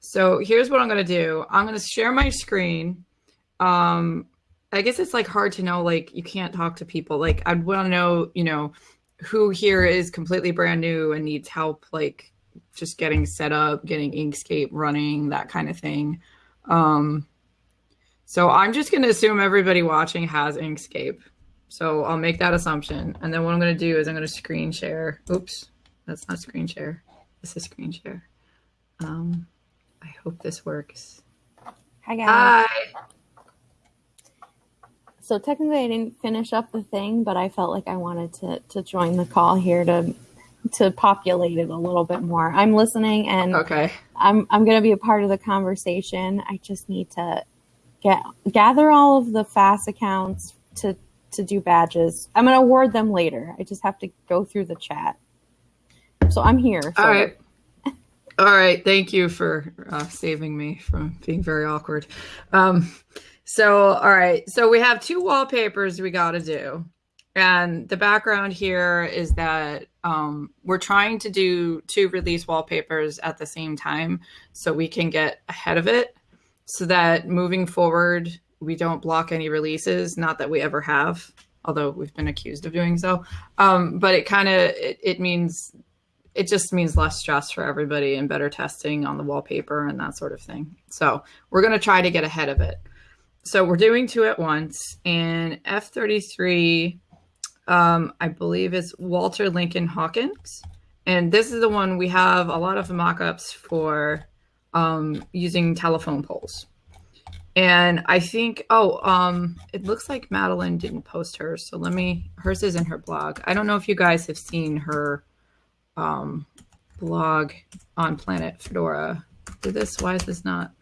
So here's what I'm gonna do. I'm gonna share my screen. Um, I guess it's like hard to know. Like you can't talk to people. Like I'd want to know, you know, who here is completely brand new and needs help, like just getting set up, getting Inkscape running, that kind of thing. Um, so I'm just gonna assume everybody watching has Inkscape. So I'll make that assumption. And then what I'm gonna do is I'm gonna screen share. Oops, that's not screen share. This is screen share. Um, I hope this works. Hi guys. Hi. So technically, I didn't finish up the thing, but I felt like I wanted to to join the call here to to populate it a little bit more. I'm listening, and Okay. I'm I'm going to be a part of the conversation. I just need to get gather all of the FAS accounts to to do badges. I'm going to award them later. I just have to go through the chat. So I'm here. So All right. All right. Thank you for uh, saving me from being very awkward. Um, so, all right. So we have two wallpapers we got to do. And the background here is that um, we're trying to do two release wallpapers at the same time so we can get ahead of it so that moving forward, we don't block any releases. Not that we ever have, although we've been accused of doing so. Um, but it kind of, it, it means it just means less stress for everybody and better testing on the wallpaper and that sort of thing. So we're going to try to get ahead of it. So we're doing two at once. And F33, um, I believe, is Walter Lincoln Hawkins. And this is the one we have a lot of mock ups for um, using telephone poles. And I think, oh, um, it looks like Madeline didn't post hers. So let me, hers is in her blog. I don't know if you guys have seen her um, blog on Planet Fedora. Did this? Why is this not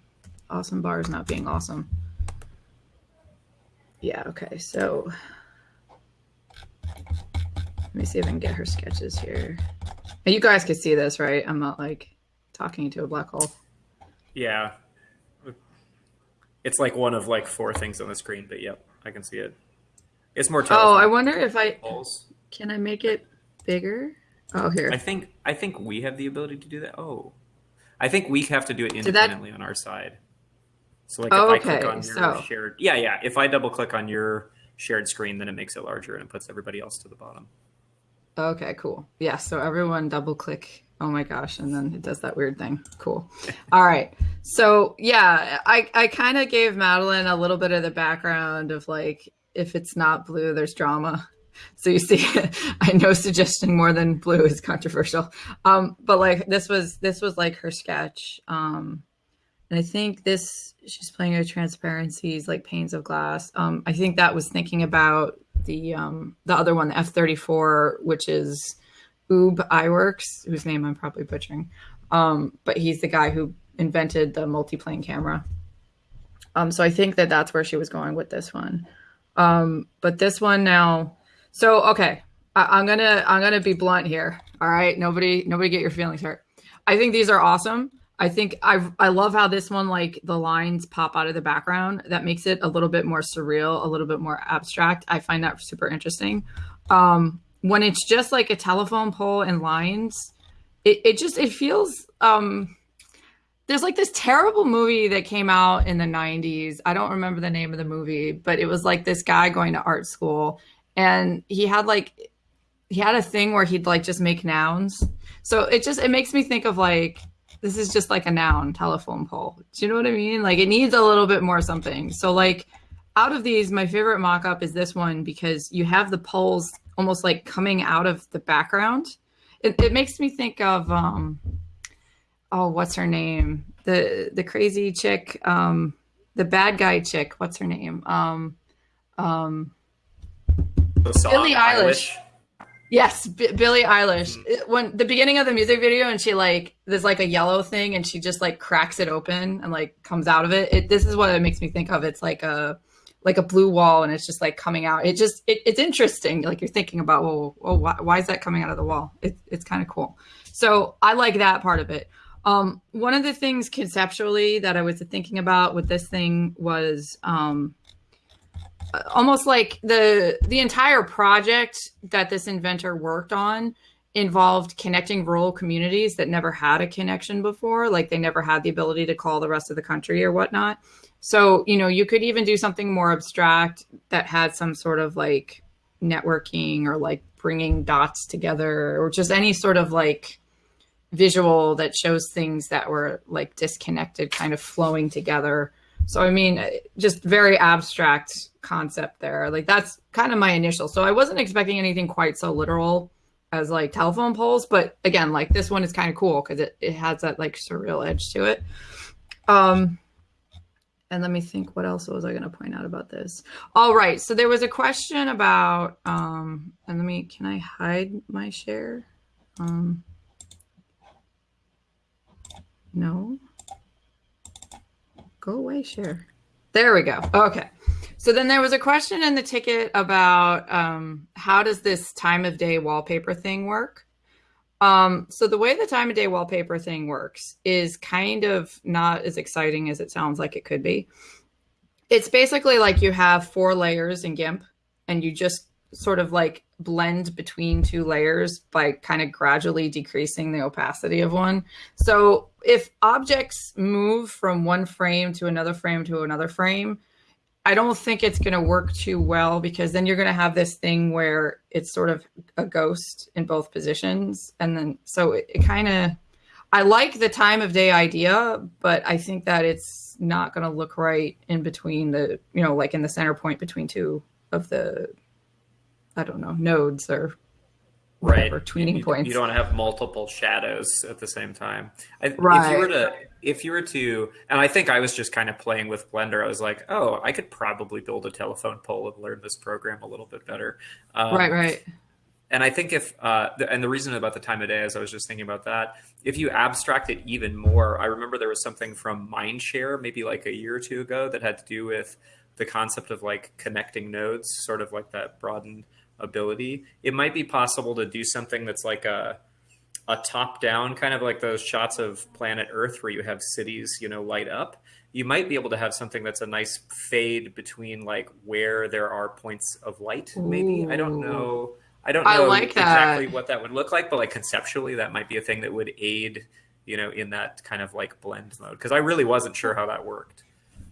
awesome bars not being awesome? Yeah, okay, so let me see if I can get her sketches here. And you guys can see this, right? I'm not like talking to a black hole. Yeah. It's like one of like four things on the screen, but yep, I can see it. It's more Oh, I wonder if I can I make it bigger? Oh, here. I think I think we have the ability to do that. Oh, I think we have to do it that- independently on our side. So like Oh, if I click on your so- shared, yeah, yeah. If I double click on your shared screen, then it makes it larger and it puts everybody else to the bottom. Okay, cool. Yeah, so everyone double click. Oh my gosh, and then it does that weird thing. Cool. All right. So yeah, I I kind of gave Madeline a little bit of the background of like if it's not blue, there's drama. So you see, I know suggesting more than blue is controversial. Um, but like this was this was like her sketch. Um, and I think this she's playing with transparencies like panes of glass. Um, I think that was thinking about the um, the other one, the F thirty four, which is Ub Iwerks, whose name I'm probably butchering. Um, but he's the guy who invented the multiplane camera. Um, so I think that that's where she was going with this one. Um, but this one now, so okay, I, I'm gonna I'm gonna be blunt here. All right, nobody nobody get your feelings hurt. I think these are awesome. I think I I love how this one like the lines pop out of the background. That makes it a little bit more surreal, a little bit more abstract. I find that super interesting. Um, when it's just like a telephone pole and lines, it, it just it feels um there's like this terrible movie that came out in the 90s. I don't remember the name of the movie, but it was like this guy going to art school and he had like he had a thing where he'd like just make nouns. So it just it makes me think of like this is just like a noun telephone pole. Do you know what I mean? Like it needs a little bit more something. So like out of these, my favorite mock-up is this one because you have the poles almost like coming out of the background. It, it makes me think of um oh what's her name the the crazy chick um the bad guy chick what's her name um um The song, Billie Eilish. yes B- billie eilish. Mm. It- when the beginning of the music video and she like there's like a yellow thing and she just like cracks it open and like comes out of it, it this is what it makes me think of. It's like a like a blue wall and it's just like coming out. It just it, it's interesting like you're thinking about well, well why, why is that coming out of the wall? It, it's kind of cool. So i like that part of it. Um, one of the things conceptually that I was thinking about with this thing was um, almost like the the entire project that this inventor worked on involved connecting rural communities that never had a connection before, like they never had the ability to call the rest of the country or whatnot. So, you know, you could even do something more abstract that had some sort of like networking or like bringing dots together or just any sort of like visual that shows things that were like disconnected kind of flowing together. So, I mean, just very abstract concept there. Like that's kind of my initial. So I wasn't expecting anything quite so literal as like telephone poles, but again, like this one is kind of cool because it, it has that like surreal edge to it. Um, and let me think what else was i going to point out about this all right so there was a question about um and let me can i hide my share um no go away share there we go okay so then there was a question in the ticket about um, how does this time of day wallpaper thing work um, so the way the time of day wallpaper thing works is kind of not as exciting as it sounds like it could be. It's basically like you have four layers in GIMP and you just sort of like blend between two layers by kind of gradually decreasing the opacity of one. So if objects move from one frame to another frame to another frame, I don't think it's going to work too well because then you're going to have this thing where it's sort of a ghost in both positions. And then, so it, it kind of, I like the time of day idea, but I think that it's not going to look right in between the, you know, like in the center point between two of the, I don't know, nodes or whatever right. tweening you, points. You don't have multiple shadows at the same time. I, Right. If you were to, if you were to, and I think I was just kind of playing with Blender. I was like, oh, I could probably build a telephone pole and learn this program a little bit better. Um, right, right. And I think if, uh, the, and the reason about the time of day is I was just thinking about that. If you abstract it even more, I remember there was something from Mindshare maybe like a year or two ago that had to do with the concept of like connecting nodes, sort of like that broadened ability. It might be possible to do something that's like a, a top down kind of like those shots of planet Earth where you have cities, you know, light up. You might be able to have something that's a nice fade between like where there are points of light. Maybe I don't know. I don't I know like that. exactly what that would look like, but like conceptually, that might be a thing that would aid, you know, in that kind of like blend mode. Because I really wasn't sure how that worked.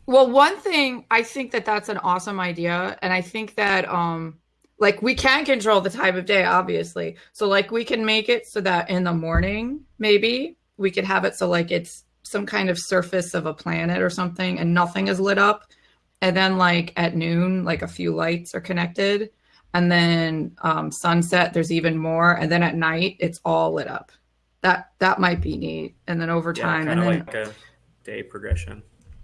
Well, one thing I think that that's an awesome idea, and I think that um, like we can control the time of day, obviously. So like we can make it so that in the morning, maybe we could have it so like it's some kind of surface of a planet or something, and nothing is lit up, and then like at noon, like a few lights are connected, and then um, sunset, there's even more, and then at night, it's all lit up. That that might be neat, and then over Yeah, time, kind and of then like a day progression.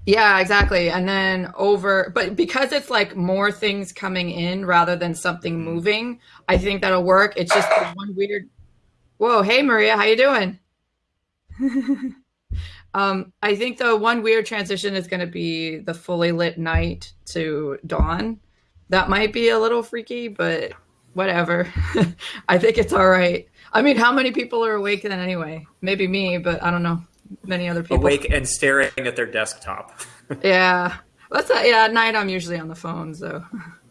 Yeah, exactly. And then over, but because it's like more things coming in rather than something moving, I think that'll work. It's just one weird. Whoa, hey Maria, how you doing? um, I think the one weird transition is going to be the fully lit night to dawn. That might be a little freaky, but whatever. I think it's all right. I mean, how many people are awake then anyway? Maybe me, but I don't know. Many other people. Awake and staring at their desktop. Yeah. That's a, yeah, at night I'm usually on the phone, so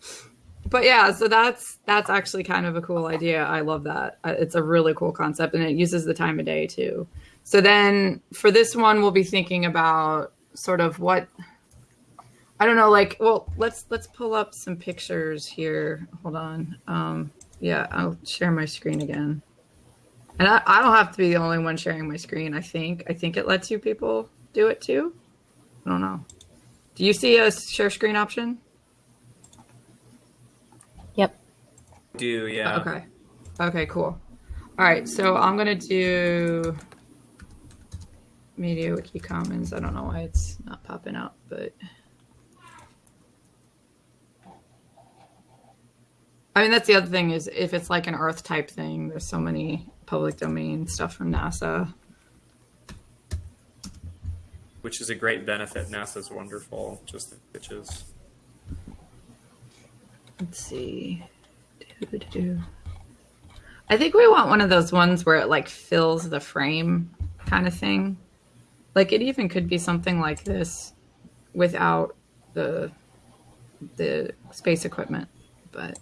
but yeah, so that's that's actually kind of a cool idea. I love that. It's a really cool concept and it uses the time of day too. So then for this one we'll be thinking about sort of what I don't know like well, let's let's pull up some pictures here. Hold on. Um yeah, I'll share my screen again. And I, I don't have to be the only one sharing my screen, I think. I think it lets you people do it too. I don't know. Do you see a share screen option? Yep. Do yeah. Okay. Okay, cool. All right, so I'm going to do Media Wiki Commons. I don't know why it's not popping up, but I mean, that's the other thing is if it's like an Earth type thing, there's so many public domain stuff from NASA. Which is a great benefit. NASA's wonderful. Just the pitches. Let's see. I think we want one of those ones where it like fills the frame kind of thing. Like it even could be something like this without the the space equipment. But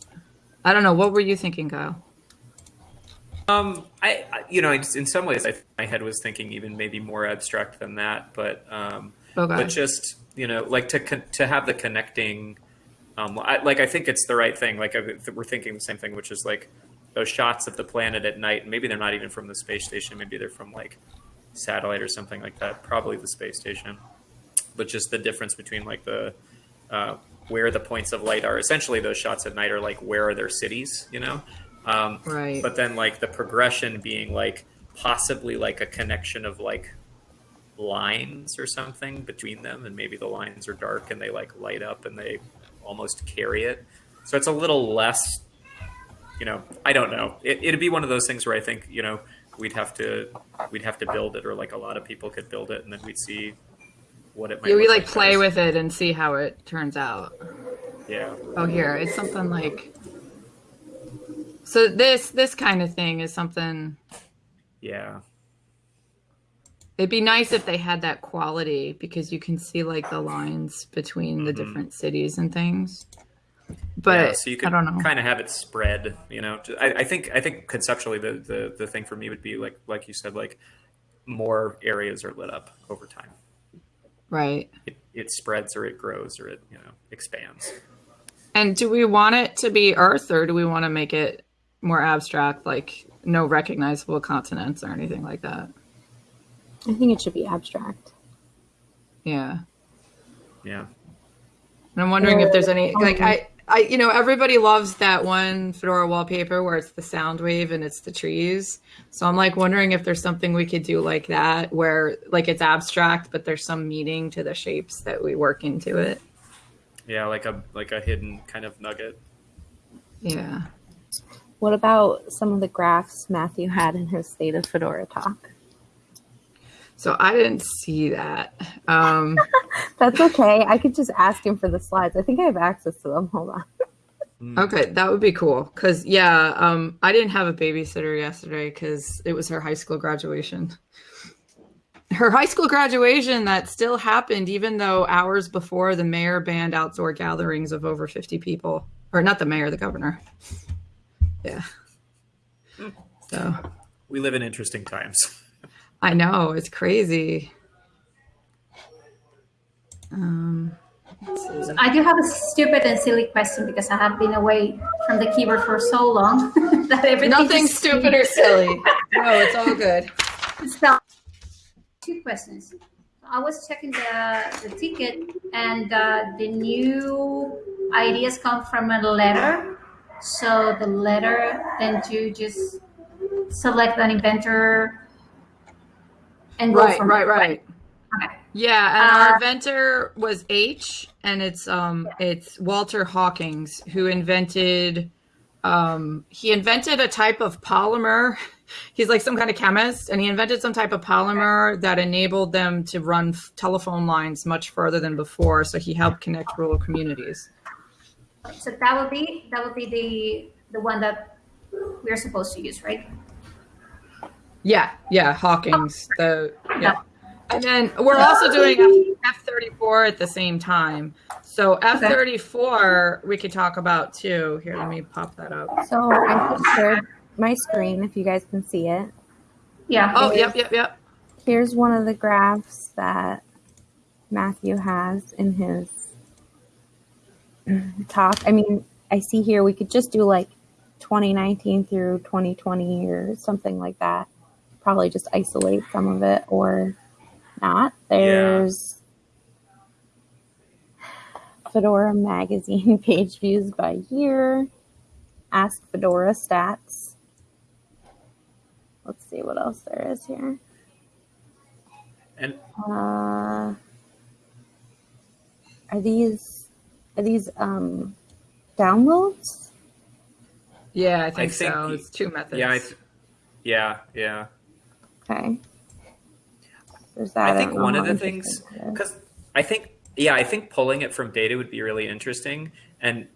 I don't know. What were you thinking, Kyle? Um, I, I you know, in some ways, I, my head was thinking even maybe more abstract than that, but um, Okay. but just you know, like to con- to have the connecting, um, I, like I think it's the right thing. Like I, we're thinking the same thing, which is like those shots of the planet at night. Maybe they're not even from the space station. Maybe they're from like satellite or something like that. Probably the space station, but just the difference between like the uh, where the points of light are. Essentially, those shots at night are like where are their cities, you know? Um, Right. But then like the progression being like possibly like a connection of like lines or something between them, and maybe the lines are dark and they like light up and they almost carry it. So it's a little less, you know. I don't know. It, it'd be one of those things where I think you know we'd have to we'd have to build it, or like a lot of people could build it, and then we'd see what it might. Yeah, we like play with it and see how it turns out. Yeah. Oh, here it's something like. So this this kind of thing is something. Yeah. It'd be nice if they had that quality because you can see like the lines between the Mhm. different cities and things. But yeah, so you I don't know. kind of have it spread. You know, I, I think I think conceptually the, the the thing for me would be like like you said, like more areas are lit up over time. Right. It, it spreads or it grows or it you know expands. And do we want it to be Earth or do we want to make it more abstract, like no recognizable continents or anything like that? I think it should be abstract. Yeah. Yeah. And I'm wondering if there's any um, like I I you know everybody loves that one Fedora wallpaper where it's the sound wave and it's the trees. So I'm like wondering if there's something we could do like that where like it's abstract but there's some meaning to the shapes that we work into it. Yeah, like a like a hidden kind of nugget. Yeah. What about some of the graphs Matthew had in his State of Fedora talk? So I didn't see that. Um That's okay. I could just ask him for the slides. I think I have access to them. Hold on. Mm. Okay, that would be cool. Cause yeah, um, I didn't have a babysitter yesterday because it was her high school graduation. Her high school graduation that still happened, even though hours before the mayor banned outdoor gatherings of over fifty people, or not the mayor, the governor. Yeah. So We live in interesting times. I know it's crazy. Um. I do have a stupid and silly question because I have been away from the keyboard for so long that everything Nothing just- stupid or silly. No, it's all good. So, two questions. I was checking the, the ticket, and uh, the new ideas come from a letter. So the letter, then to just select an inventor and go Right, from right, there, right. Okay. Yeah, and our Uh, inventor was H, and it's um it's Walter Hawkins who invented um he invented a type of polymer. He's like some kind of chemist, and he invented some type of polymer that enabled them to run telephone lines much further than before. So he helped connect rural communities. So that would be that would be the the one that we're supposed to use, right? Yeah, yeah, Hawkins. Oh, the yeah. And then we're also doing F thirty four at the same time. So F thirty four we could talk about too. Here, let me pop that up. So I just shared my screen if you guys can see it. Yeah. Oh, yep, yep, yep. Here's one of the graphs that Matthew has in his talk. I mean, I see here we could just do like 2019 through 2020 or something like that. Probably just isolate some of it or not. There's Fedora magazine page views by year. Ask Fedora stats. Let's see what else there is here. And Uh, are these these um downloads? Yeah, I think, think so. y- It's two methods. yeah, I th- yeah, yeah. Okay. There's that. I think don't one of the things because I think yeah, I think pulling it from data would be really interesting, and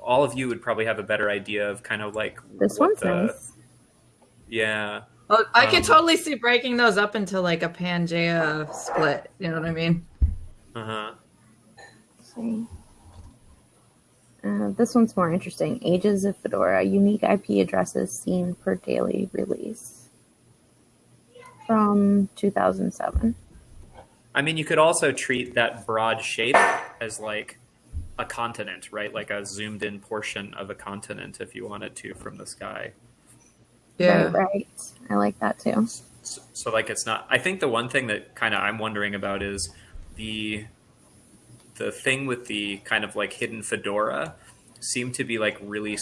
all of you would probably have a better idea of kind of like this what one's the nice. yeah Well, I Um, could totally see breaking those up into like a Pangea split. You know what I mean? uh huh Let's see. Uh, this one's more interesting. Ages of Fedora, unique IP addresses seen per daily release from 2007. I mean, you could also treat that broad shape as like a continent, right? Like a zoomed in portion of a continent if you wanted to from the sky. Yeah. Right, right. I like that too. So, so like it's not I think the one thing that kind of I'm wondering about is the the thing with the kind of like hidden fedora seemed to be like really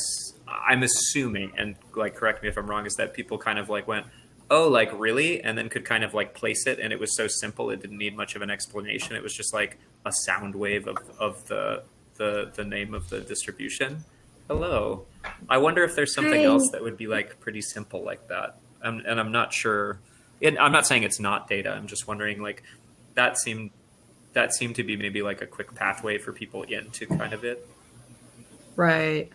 i'm assuming and like correct me if I'm wrong is that people kind of like went oh like really? and then could kind of like place it and it was so simple it didn't need much of an explanation. It was just like a sound wave of, of the the the name of the distribution. Hello. I wonder if there's something Hi. else that would be like pretty simple like that. Um, and i'm not sure and i'm not saying it's not data. I'm just wondering like that seemed that seemed to be maybe like a quick pathway for people into kind of it Right.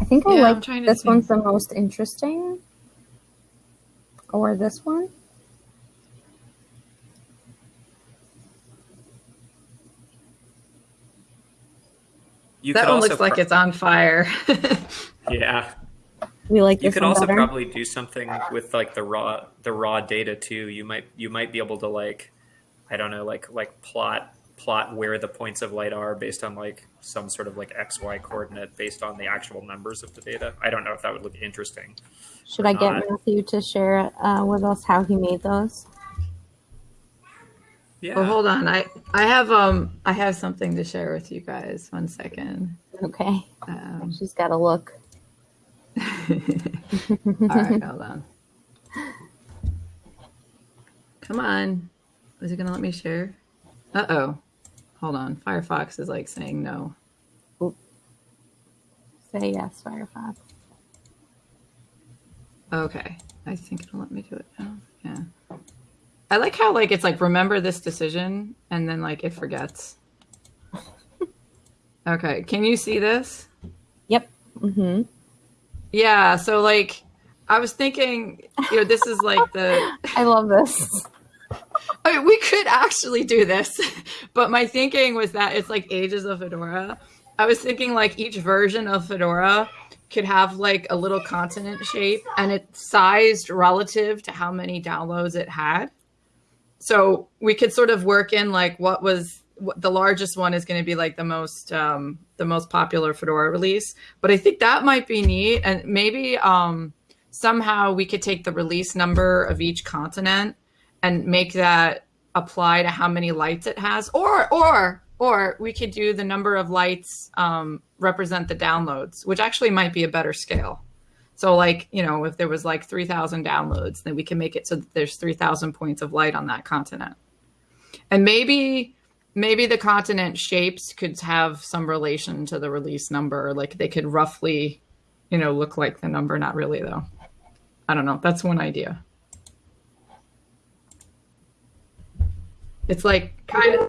I think I Yeah, like trying to this think. one's the most interesting. Or this one. you that could one also looks like it's on fire. yeah We like you could also better. probably do something with like the raw the raw data too you might you might be able to like i don't know like like plot plot where the points of light are based on like some sort of like xy coordinate based on the actual numbers of the data i don't know if that would look interesting Should I get. Matthew to share uh, with us how he made those? yeah Well, hold on. I I have um I have something to share with you guys. One second. Okay. Um, She's got to look. all right, hold on. Come on. Is it gonna let me share? Uh oh. Hold on. Firefox is like saying no. Say yes, Firefox. Okay. I think it'll let me do it now. Yeah. I like how like it's like remember this decision and then like it forgets. okay. Can you see this? Yep. Mm-hmm. Yeah, so like I was thinking, you know, this is like the I love this. I mean, we could actually do this, but my thinking was that it's like ages of Fedora. I was thinking like each version of Fedora could have like a little continent shape and it's sized relative to how many downloads it had. So we could sort of work in like what was what the largest one is going to be like the most um, the most popular Fedora release. But I think that might be neat, and maybe um, somehow we could take the release number of each continent and make that apply to how many lights it has. Or or or we could do the number of lights um, represent the downloads which actually might be a better scale. So like you know if there was like 3000 downloads then we can make it so that there's 3000 points of light on that continent. And maybe maybe the continent shapes could have some relation to the release number. Like they could roughly you know look like the number. Not really though. I don't know. That's one idea It's like kind of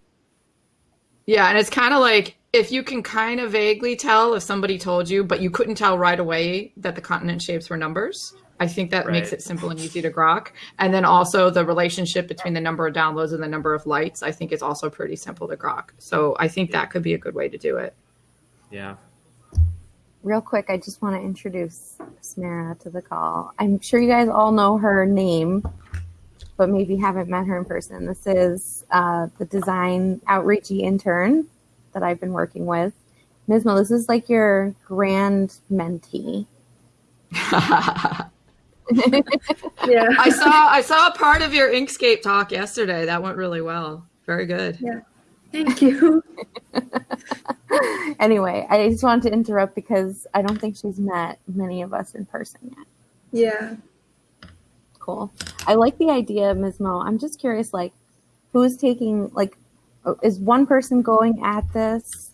yeah, and it's kind of like if you can kind of vaguely tell if somebody told you, but you couldn't tell right away that the continent shapes were numbers. I think that makes it simple and easy to grok. And then also the relationship between the number of downloads and the number of lights, I think is also pretty simple to grok. So I think that could be a good way to do it. yeah Real quick, I just want to introduce Samara to the call. I'm sure you guys all know her name, but maybe haven't met her in person. This is uh, the design outreachy intern that I've been working with. Ms. Mo, this is like your grand mentee. Yeah. I saw I saw a part of your Inkscape talk yesterday. That went really well. Very good. Yeah. Thank you. anyway, I just wanted to interrupt because I don't think she's met many of us in person yet. Yeah. Cool. I like the idea, Ms. Mo. I'm just curious, like, who's taking, like, oh, is one person going at this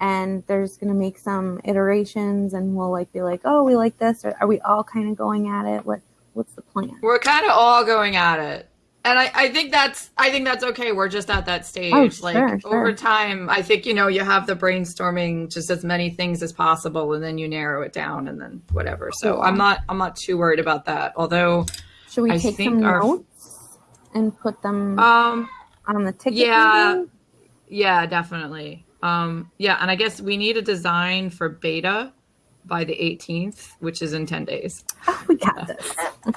and there's going to make some iterations and we'll, like, be like, oh, we like this? Or are we all kind of going at it? What What's the plan? We're kind of all going at it. And I, I think that's I think that's okay. We're just at that stage. Oh, like sure, over time, I think you know you have the brainstorming just as many things as possible, and then you narrow it down, and then whatever. So. I'm not I'm not too worried about that. Although, Should we I take some our- notes and put them um, on the ticket? yeah. maybe? yeah, definitely. um, yeah, and I guess we need a design for beta by the 18th, which is in 10 days. Oh, we got this.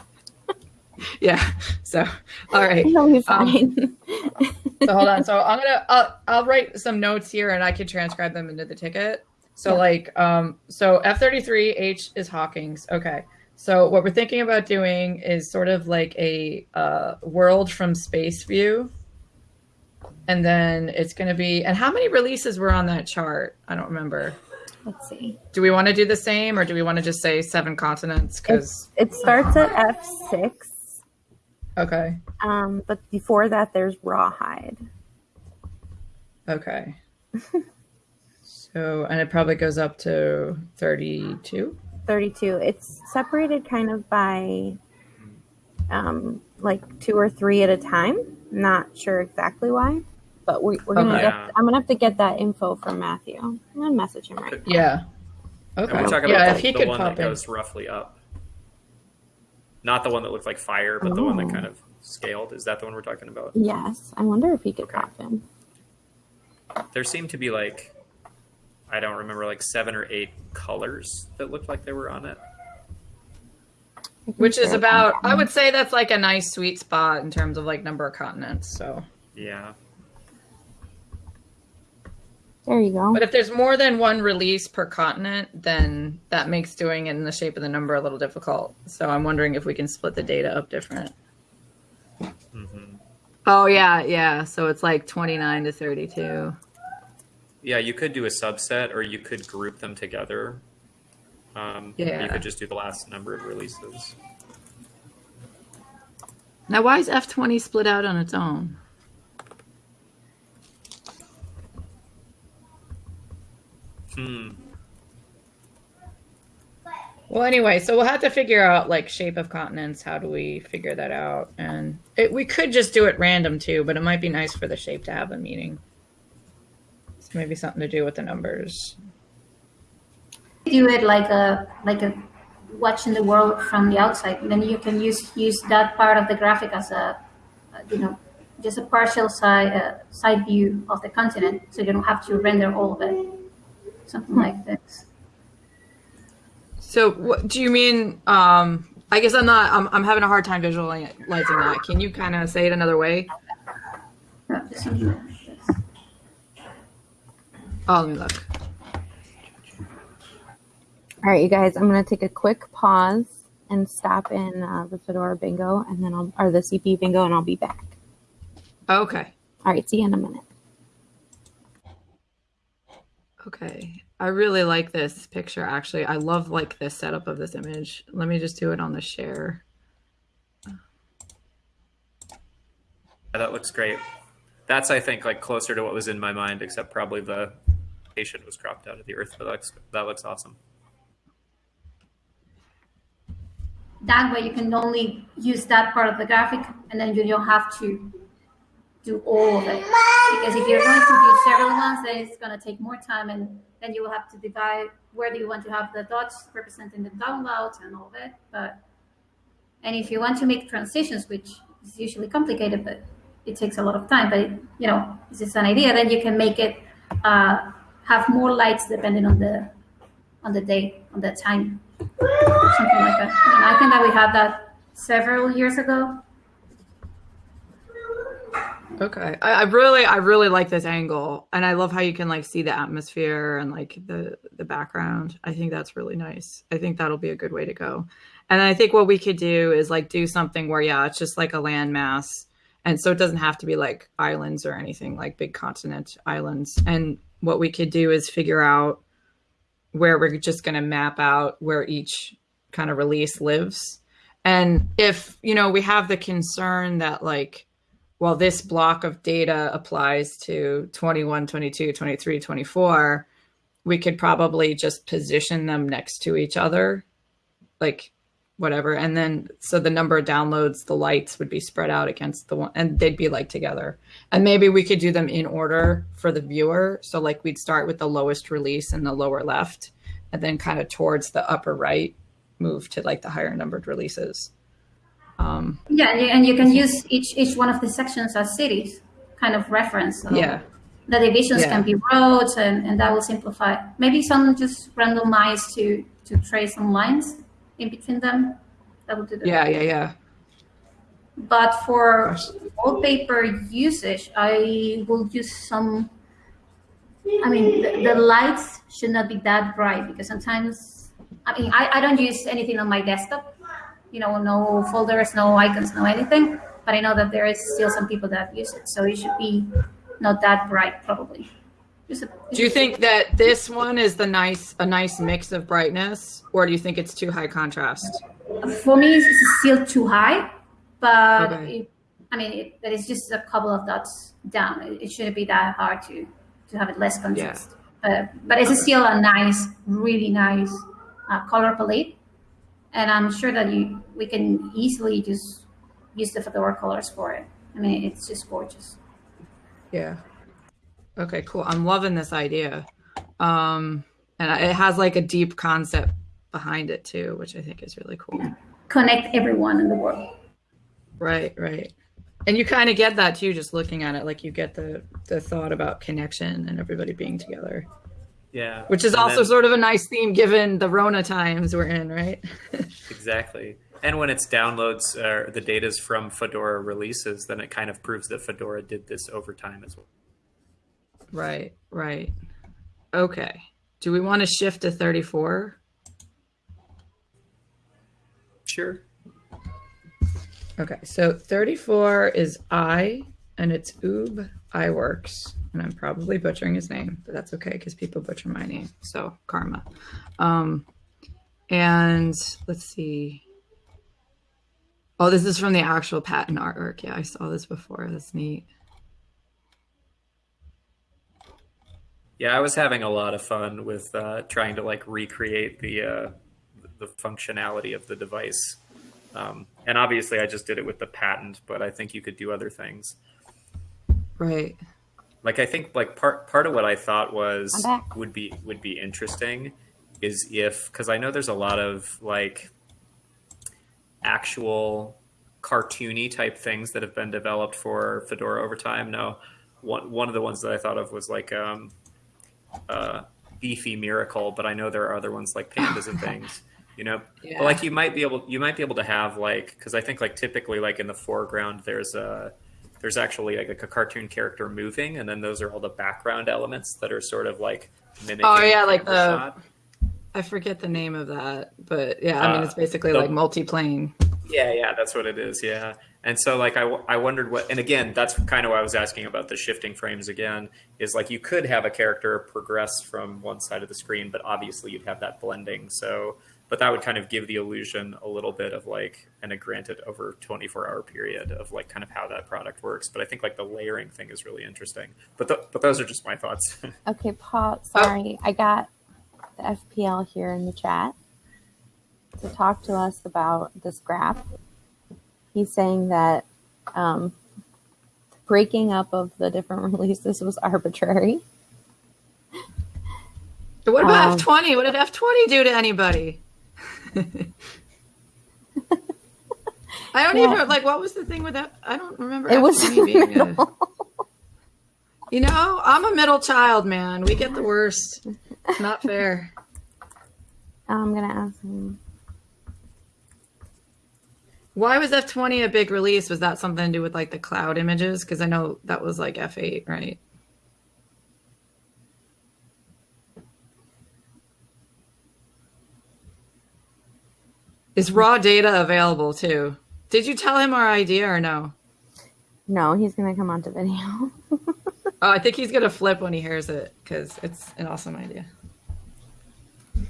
Yeah. So, all right. It'll Um. So hold on. So I'm gonna I'll, I'll write some notes here, and I can transcribe them into the ticket. So Yeah. like um so F33H is Hawkins. Okay. So what we're thinking about doing is sort of like a uh, world from space view. And then it's going to be, and how many releases were on that chart? I don't remember. Let's see. Do we want to do the same or do we want to just say seven continents? Because, It starts at F six. okay. Um, but before that, there's Rawhide. Okay. so, and it probably goes up to 32. 32. It's separated kind of by um, like two or three at a time. Not sure exactly why, but we, we're gonna. Okay. Get, I'm gonna have to get that info from Matthew. I'm gonna message him right now. Yeah. And Okay. we're talking yeah, about if he the could one pop that in. goes roughly up. Not the one that looked like fire, but the one that Oh. kind of scaled. Is that the one we're talking about? Yes, I wonder if he could Okay. pop in. There seemed to be like, I don't remember, like seven or eight colors that looked like they were on it. Which is about. I would say that's like a nice sweet spot in terms of like number of continents. So, Yeah. There you go. but if there's more than one release per continent, then that makes doing it in the shape of the number a little difficult. So I'm wondering if we can split the data up different. hmm Oh, yeah, yeah. So it's like 29 to 32. Yeah, you could do a subset, or you could group them together. Um, Yeah. You could just do the last number of releases. Now, why is F20 split out on its own? Hmm. Well, anyway, so we'll have to figure out like shape of continents. How do we figure that out? And it, we could just do it random too, but it might be nice for the shape to have a meaning. So maybe something to do with the numbers. do it like a like a watching the world from the outside. Then you can use use that part of the graphic as a, uh, you know, just a partial side uh, side view of the continent, so you don't have to render all of it. Something like this. So, what do you mean? Um, I guess I'm not. I'm, I'm having a hard time visualizing that. Can you kind of say it another way? No, just something like this. Oh, let me look. All right, you guys. I'm gonna take a quick pause and stop in uh, the Fedora Bingo, and then I'll or the CP Bingo, and I'll be back. Okay. All right, see you in a minute. Okay. I really like this picture. Actually, I love like this setup of this image. Let me just do it on the share. Yeah, that looks great. That's, I think, like closer to what was in my mind, except probably the patient was cropped out of the earth. But that looks, that looks awesome. That way, you can only use that part of the graphic, and then you don't have to do all of it. Because if you're going to do several ones, then it's going to take more time, and then you will have to divide where do you want to have the dots representing the downloads and all of it. But and if you want to make transitions, which is usually complicated, but it takes a lot of time. But it, you know, this is an idea. Then you can make it uh, have more lights depending on the on the day on the time something like that. And I think that we had that several years ago. Okay. I, I really I really like this angle. And I love how you can like see the atmosphere and like the the background. I think that's really nice. I think that'll be a good way to go. And I think what we could do is like do something where yeah, it's just like a landmass. And so it doesn't have to be like islands or anything like big continent islands. And what we could do is figure out where we're just going to map out where each kind of release lives. And if, you know, we have the concern that like well, this block of data applies to 21, 22, 23, 24, we could probably just position them next to each other, like whatever. And then, so the number of downloads, the lights would be spread out against the one, and they'd be like together. And maybe we could do them in order for the viewer. So, like, we'd start with the lowest release in the lower left, and then kind of towards the upper right, move to like the higher numbered releases. Um, Yeah, and you, can use each each one of the sections as cities, kind of reference. So yeah. the divisions Yeah. can be roads, and, and that will simplify. Maybe some just randomize to to trace some lines in between them. That would do the Yeah, yeah, yeah. But for wallpaper usage, I will use some. I mean, the, the lights should not be that bright because sometimes, I mean, I, I don't use anything on my desktop. You know, no folders, no icons, no anything. But I know that there is still some people that use it, so it should be not that bright, probably. Do you think that this one is the nice a nice mix of brightness, or do you think it's too high contrast? for me it's still too high but Okay. it, i mean it, that is just a couple of dots down. It, it shouldn't be that hard to to have it less contrast. But but it's still a nice really nice uh, color palette. And i'm sure that you we can easily just use the fedora colors for it. I mean it's just gorgeous. Yeah. Okay, cool. I'm loving this idea. Um, and it has like a deep concept behind it too, which I think is really cool. connect everyone in the world Right, right. And you kind of get that too, just looking at it. Like you get the the thought about connection and everybody being together, Yeah. which is And also then- sort of a nice theme given the Rona times we're in, right? Exactly. And when it's downloads uh, the data's from Fedora releases, then it kind of proves that Fedora did this over time as well. Right, right. Okay. Do we want to shift to 34? Sure. Okay, so 34 is I, and it's Ub Iwerks, and I'm probably butchering his name, but that's okay because people butcher my name, so karma. Um, and let's see. Oh, this is from the actual patent artwork. Yeah, I saw this before. That's neat. Yeah, I was having a lot of fun with uh, trying to like recreate the uh, the functionality of the device. Um, and obviously, I just did it with the patent, but I think you could do other things. Right. Like I think like part part of what I thought was would be would be interesting is if because I know there's a lot of like actual cartoony type things that have been developed for Fedora over time. No, one one of the ones that I thought of was like um, uh, Beefy Miracle, but I know there are other ones like pandas and things. You know, Yeah. but like you might be able you might be able to have like because I think like typically like in the foreground there's a there's actually like a cartoon character moving, and then those are all the background elements that are sort of like mimicking. Oh, yeah, like the- shot. I forget the name of that, but yeah, I mean, Uh, it's basically the- like multi-plane. Yeah, yeah, that's what it is. Yeah. And so, like, I, I wondered what, and again, that's kind of why I was asking about the shifting frames again, is like you could have a character progress from one side of the screen, but obviously you'd have that blending. So, but that would kind of give the illusion a little bit of like, and a granted over 24 hour period of like kind of how that product works. But I think like the layering thing is really interesting. But, th- but those are just my thoughts. Okay, Paul, sorry. I got the FPL here in the chat to talk to us about this graph. He's saying that um, breaking up of the different releases was arbitrary. What about Um, F20? What did F20 do to anybody? I don't Yeah. even like what was the thing with that? I don't remember. It was F20 being a- you know, I'm a middle child, man. We get the worst. It's not fair. I'm gonna ask him. Why was F20 a big release? Was that something to do with like the cloud images? Because I know that was like F8, right? Is raw data available too? Did you tell him our idea or no? No, he's gonna come onto video. Oh, I think he's gonna flip when he hears it because it's an awesome idea.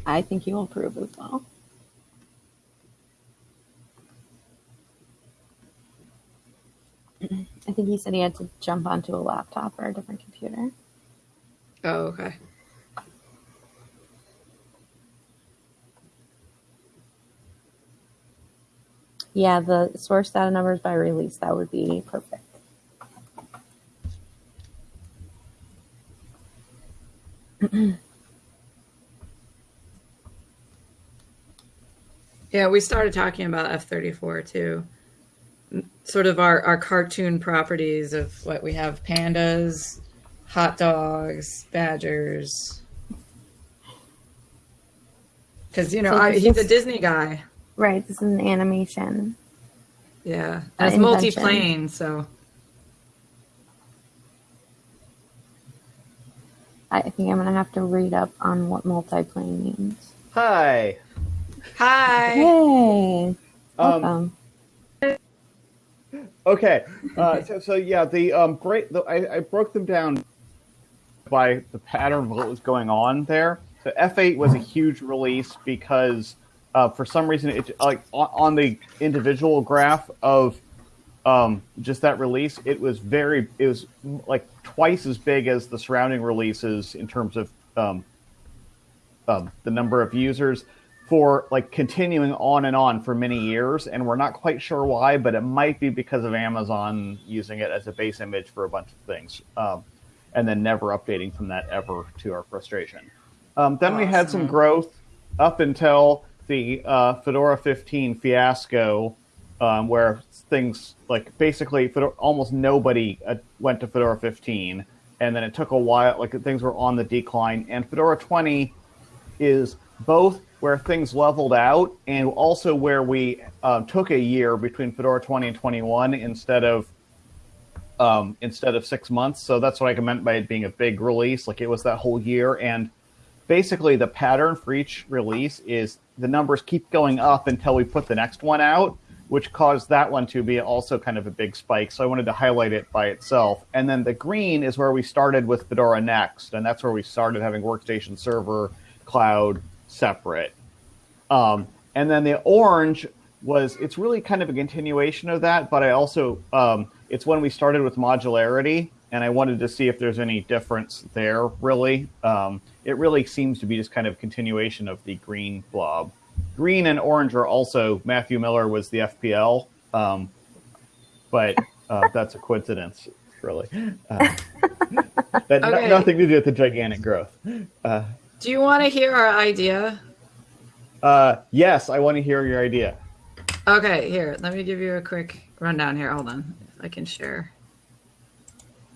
I think he will approve as well. I think he said he had to jump onto a laptop or a different computer. Oh, okay. Yeah, the source data numbers by release, that would be perfect. Yeah, we started talking about F34 too. Sort of our, our cartoon properties of what we have pandas, hot dogs, badgers. Because you know So I, he's a Disney guy. Right, this is an animation. Yeah, and it's multi-plane, so I think I'm gonna have to read up on what multi-plane means. Hi. hi. Hey, Um, welcome. Okay. Uh, so, so yeah, the um, great. The, I, I broke them down by the pattern of what was going on there. So F8 was a huge release because uh, for some reason it like on, on the individual graph of um, just that release, it was very it was like twice as big as the surrounding releases in terms of um, um, the number of users for like continuing on and on for many years, and we're not quite sure why, but it might be because of Amazon using it as a base image for a bunch of things, um, and then never updating from that ever to our frustration. Um, then we had some growth up until the uh, Fedora 15 fiasco, um, where things like basically Fedora, almost nobody uh, went to Fedora 15, and then it took a while. Like things were on the decline, and Fedora 20 is both where things leveled out and also where we uh, took a year between Fedora 20 and 21 instead of um, instead of six months. So that's what I meant by it being a big release. Like it was that whole year. And basically, the pattern for each release is the numbers keep going up until we put the next one out, which caused that one to be also kind of a big spike. So I wanted to highlight it by itself. And then the green is where we started with Fedora Next, and that's where we started having workstation server, cloud separate. Um, and then the orange was it's really kind of a continuation of that, but I also um, it's when we started with modularity, and I wanted to see if there's any difference there. Really, um, it really seems to be just kind of continuation of the green blob. Green and orange are also Matthew Miller was the FPL, um, but uh, that's a coincidence, really. Uh, that Okay. nothing to do with the gigantic growth. Uh, Do you want to hear our idea? uh, yes, I want to hear your idea. Okay, here, let me give you a quick rundown here. Hold on, I can share.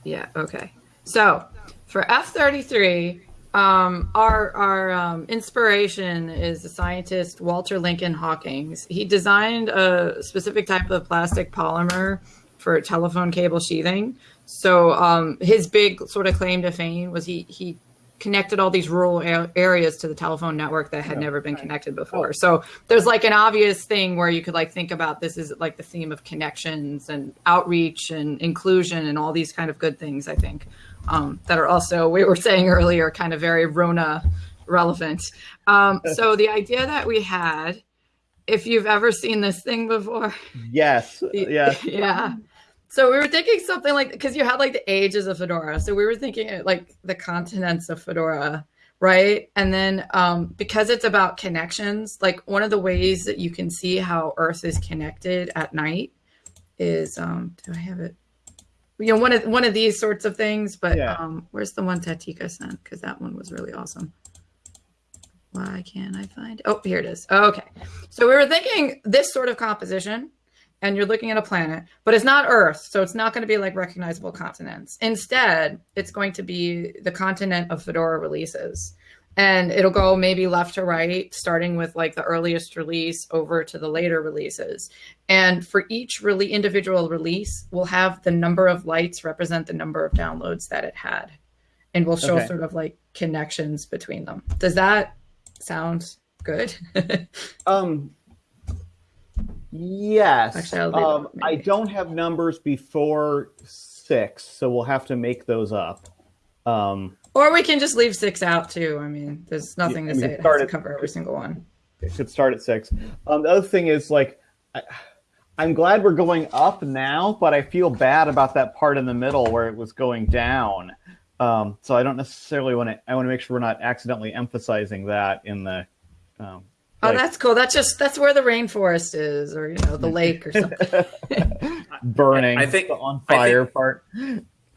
Yeah, okay. So for F33, um, our our um, inspiration is the scientist Walter Lincoln Hawkins. He designed a specific type of plastic polymer for telephone cable sheathing. So um, his big sort of claim to fame was he he connected all these rural areas to the telephone network that had never been connected before. So there's like an obvious thing where you could like think about this is like the theme of connections and outreach and inclusion and all these kind of good things. I think um, that are also we were saying earlier kind of very Rona relevant. Um, so the idea that we had, if you've ever seen this thing before, Yes, yes. yeah. So we were thinking something like because you had like the ages of Fedora. So we were thinking uh, like the continents of Fedora, right? And then um, because it's about connections, like one of the ways that you can see how Earth is connected at night is um, do I have it? You know, one of one of these sorts of things. But Yeah. um, where's the one Tatika sent? Because that one was really awesome. Why can't I find? Oh, here it is. Okay. So we were thinking this sort of composition, and you're looking at a planet, but it's not Earth, so it's not going to be like recognizable continents. Instead, it's going to be the continent of Fedora releases. And it'll go maybe left to right, starting with like the earliest release over to the later releases. And for each really individual release, we'll have the number of lights represent the number of downloads that it had. And we'll show Okay. sort of like connections between them. Does that sound good? Um. Yes. Actually, I'll it um, I don't have numbers before six, so we'll have to make those up. Um, Or we can just leave six out too. I mean, there's nothing Yeah, to I mean, say it has start to at- cover every single one. it should start at six. Um, the other thing is like, I, I'm glad we're going up now, but I feel bad about that part in the middle where it was going down. Um, so I don't necessarily want to. I want to make sure we're not accidentally emphasizing that in the. Um, Oh, like, that's cool. That's just that's where the rainforest is, or you know, the lake or something. burning. I think- the on I fire think- part.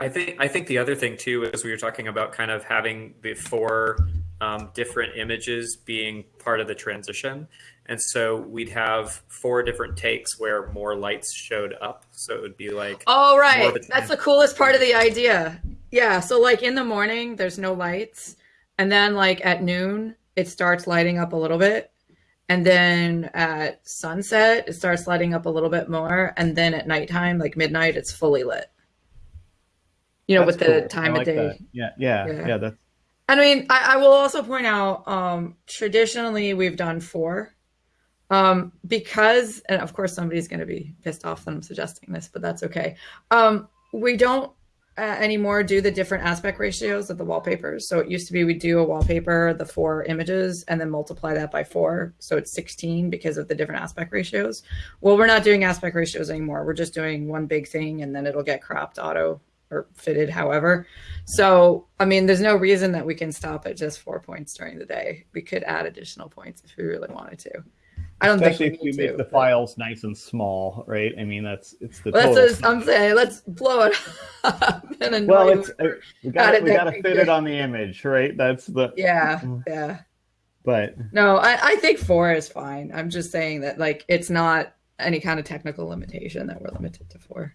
I think I think the other thing too is we were talking about kind of having the four um, different images being part of the transition, and so we'd have four different takes where more lights showed up. So it would be like Oh, right. That's the coolest part of the idea. Yeah, so like in the morning, there's no lights, and then like at noon, it starts lighting up a little bit, and then at sunset, it starts lighting up a little bit more, and then at nighttime, like midnight, it's fully lit. You know, That's with the cool. time I of day. Yeah, yeah, Yeah. yeah. That's I mean, I, I will also point out, um, traditionally we've done four, um, because, and of course somebody's going to be pissed off that I'm suggesting this, but that's okay. Um, we don't uh, anymore do the different aspect ratios of the wallpapers. So it used to be we do a wallpaper, the four images, and then multiply that by four, so it's 16 because of the different aspect ratios. Well, we're not doing aspect ratios anymore. We're just doing one big thing, and then it'll get cropped auto or fitted, however. So, I mean, there's no reason that we can stop at just four points during the day. We could add additional points if we really wanted to. I don't especially think if need make to. the but- files nice and small, right? I mean, that's it's the Well, that's what I'm saying. Let's blow it up and well, it's uh, we got it we got to fit it on the image, right? That's the yeah, yeah. but No, I, I think four is fine. I'm just saying that like it's not any kind of technical limitation that we're limited to four.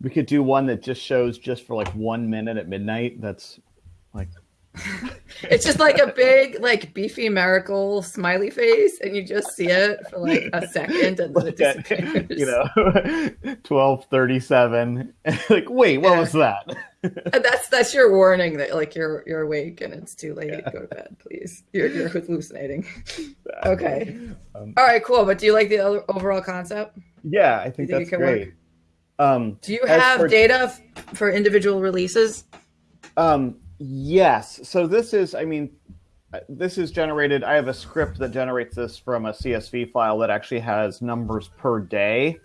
we could do one that just shows just for like one minute at midnight. That's like It's just like a big, like beefy miracle smiley face, and you just see it for like a second, and then it disappears. you know, twelve thirty-seven. like, wait, what Yeah. was that? That's that's your warning that like you're you're awake and it's too late. Go to bed, please. You're you're hallucinating. Okay. Um, All right, cool. But do you like the overall concept? yeah, I think think that's work? great. Um, Do you have for- data f- for individual releases? Um, yes. So this is, I mean, this is generated. I have a script that generates this from a CSV file that actually has numbers per day.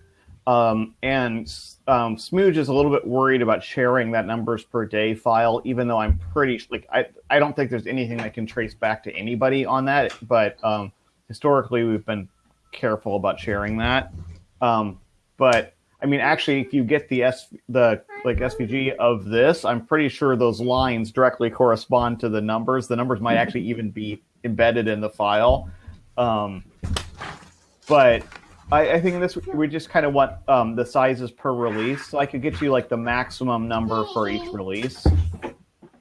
Um, and um, Smooge is a little bit worried about sharing that numbers per day file, even though I'm pretty like I I don't think there's anything that can trace back to anybody on that. But um, historically, we've been careful about sharing that. Um, but I mean, actually, if you get the S the like SVG of this, I'm pretty sure those lines directly correspond to the numbers. The numbers might actually even be embedded in the file. Um, but I, I think this we just kind of want um, the sizes per release, so I could get you like the maximum number for each release.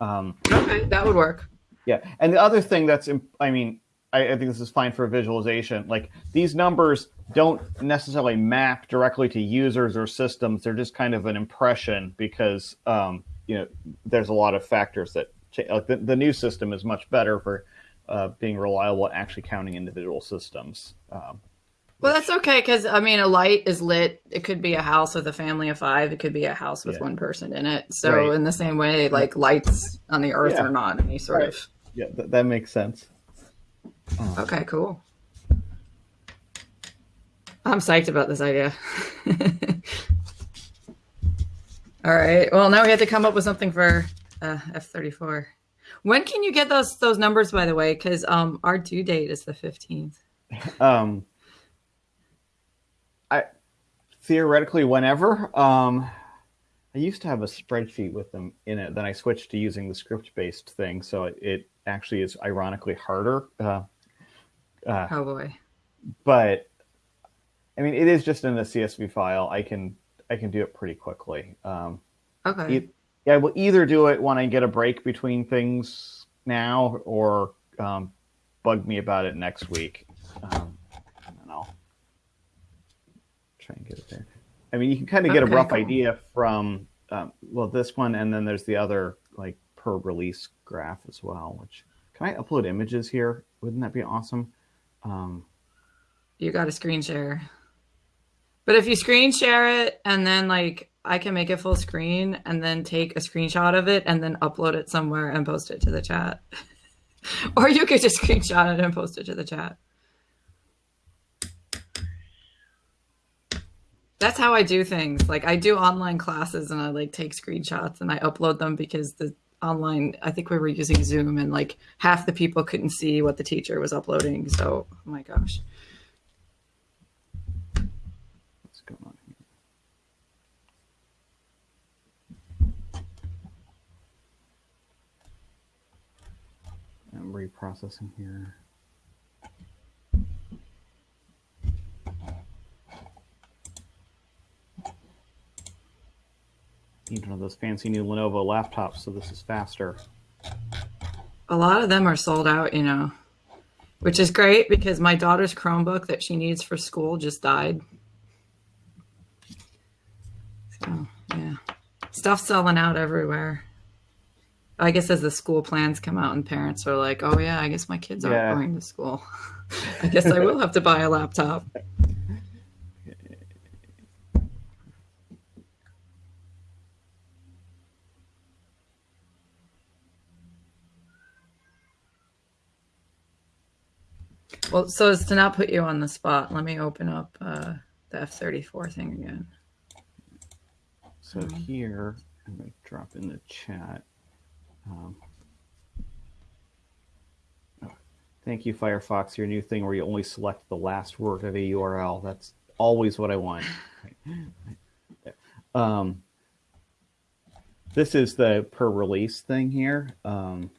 Um, Okay, that would work. yeah, and the other thing that's, imp- I mean, I, I think this is fine for visualization. Like these numbers don't necessarily map directly to users or systems. They're just kind of an impression because, um, you know, there's a lot of factors that cha- like the, the new system is much better for uh, being reliable at actually counting individual systems. Um, Well, that's okay because I mean, a light is lit. It could be a house with a family of five. It could be a house with Yeah. one person in it. So, Right. in the same way, like lights on the earth Yeah. are not any sort Right. of. yeah, th- that makes sense. Okay, cool. I'm psyched about this idea. All right. Well, now we have to come up with something for uh, F34. When can you get those those numbers, by the way? Because um, our due date is the 15th. Um, I theoretically whenever. Um, I used to have a spreadsheet with them in it. Then I switched to using the script-based thing, so it, it actually is ironically harder. Uh, uh, Oh boy. but I mean, it is just in the CSV file. I can I can do it pretty quickly. Um, Okay. e- yeah, I will either do it when I get a break between things now, or um, bug me about it next week. Um, and then I'll try and get it there. I mean, you can kind of get Okay, a rough cool. idea from um, well this one, and then there's the other like per release graph as well. Which can I upload images here? Wouldn't that be awesome? Um, you got a screen share. But if you screen share it and then like I can make it full screen and then take a screenshot of it and then upload it somewhere and post it to the chat. or you could just screenshot it and post it to the chat. That's how I do things. Like I do online classes and I like take screenshots and I upload them because the online I think we were using Zoom and like half the people couldn't see what the teacher was uploading. So, oh my gosh. what's going on here? I'm reprocessing here. need one of those fancy new Lenovo laptops, so this is faster. A lot of them are sold out, you know, which is great because my daughter's Chromebook that she needs for school just died. So, yeah. Stuff selling out everywhere. I guess as the school plans come out and parents are like, oh, yeah, I guess my kids aren't Yeah. going to school. I guess I will have to buy a laptop. Well, so as to not put you on the spot, let me open up uh, the F thirty four thing again. So here, I'm going to drop in the chat. Um, oh, thank you, Firefox. Your new thing where you only select the last word of a URL. That's always what I want. um, this is the per release thing here. Um,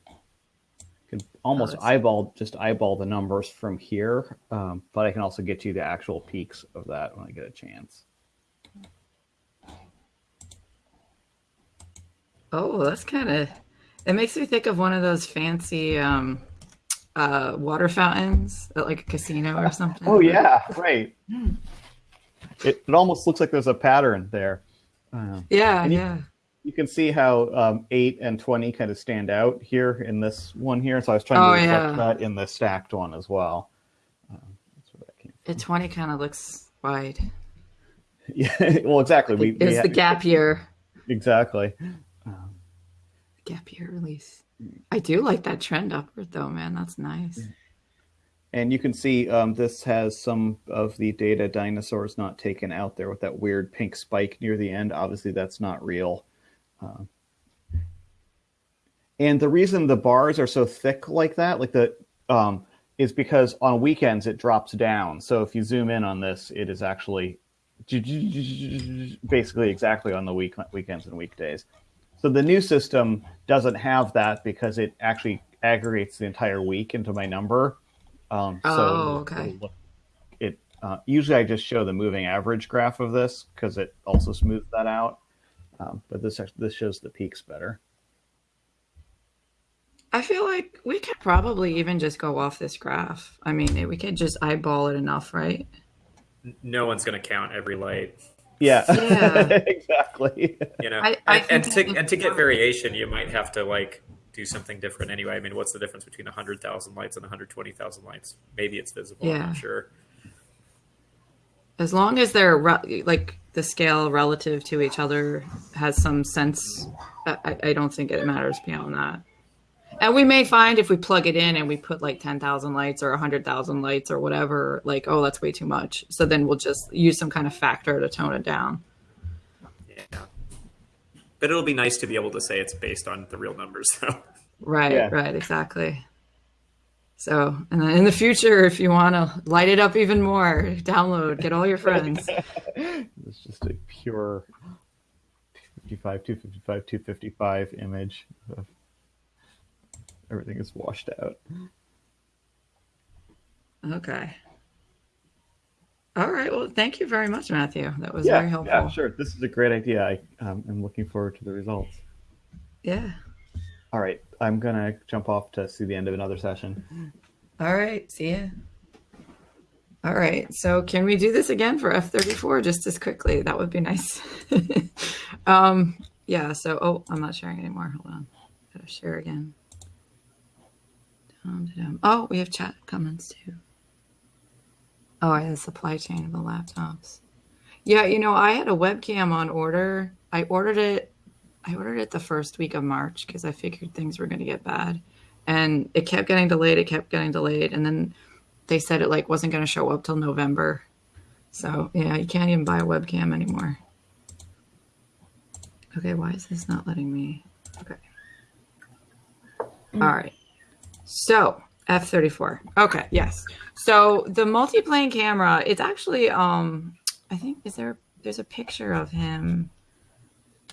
can almost that's- eyeball just eyeball the numbers from here, um, but I can also get you the actual peaks of that when I get a chance. Oh, that's kind of. It makes me think of one of those fancy um, uh, water fountains at like a casino or something. Oh yeah, right. It, it almost looks like there's a pattern there. Um, Yeah, you- yeah. you can see how um, eight and twenty kind of stand out here in this one here. So I was trying Oh, to reflect yeah. that in the stacked one as well. Um, that's where that came A twenty kind of looks wide. Yeah, well, exactly. We, we It's ha- the gap year. exactly. Gap year release. I do like that trend upward though, man. That's nice. And you can see um, this has some of the data dinosaurs not taken out there with that weird pink spike near the end. Obviously, that's not real. Um, and the reason the bars are so thick like that, like the, um, is because on weekends it drops down. So if you zoom in on this, it is actually basically exactly on the week weekends and weekdays. So the new system doesn't have that because it actually aggregates the entire week into my number. Um, so Oh, okay. it'll look- It uh, usually I just show the moving average graph of this because it also smooths that out. Um, but this this shows the peaks better. I feel like we could probably even just go off this graph. I mean, we could just eyeball it enough, right? No one's going to count every light. Yeah, Yeah. exactly. You know, I- I and, and to and to get variation, you might have to like do something different anyway. I mean, what's the difference between hundred thousand lights and one hundred twenty thousand lights? Maybe it's visible. I'm Yeah. sure. As long as they're re- like the scale relative to each other has some sense, I, I- I don't think it matters beyond that. And we may find if we plug it in and we put like 10,000 lights or 100,000 lights or whatever, like, oh, that's way too much. So then we'll just use some kind of factor to tone it down. Yeah. But it'll be nice to be able to say it's based on the real numbers, though. Right, Yeah. right, exactly. So, and then in the future, if you want to light it up even more, download, get all your friends. It's just a pure 255, 255, 255 image. Of everything is washed out. Okay. All right. Well, thank you very much, Matthew. That was yeah, very helpful. yeah, sure. This is a great idea. I um, am looking forward to the results. Yeah. All right, I'm gonna jump off to see the end of another session. All right. See ya. All right. So, can we do this again for F34 just as quickly? That would be nice. um, yeah. So, oh, I'm not sharing anymore. Hold on. Gotta share again. Oh, we have chat comments too. Oh, I the supply chain of the laptops. Yeah, you know, I had a webcam on order. I ordered it. I ordered it the first week of March because I figured things were going to get bad, and it kept getting delayed. It kept getting delayed, and then they said it like wasn't going to show up till November. So yeah, you can't even buy a webcam anymore. Okay, why is this not letting me? Okay. Mm. All right. So F34. Okay, yes. So the multi-plane camera, it's actually um I think is there there's a picture of him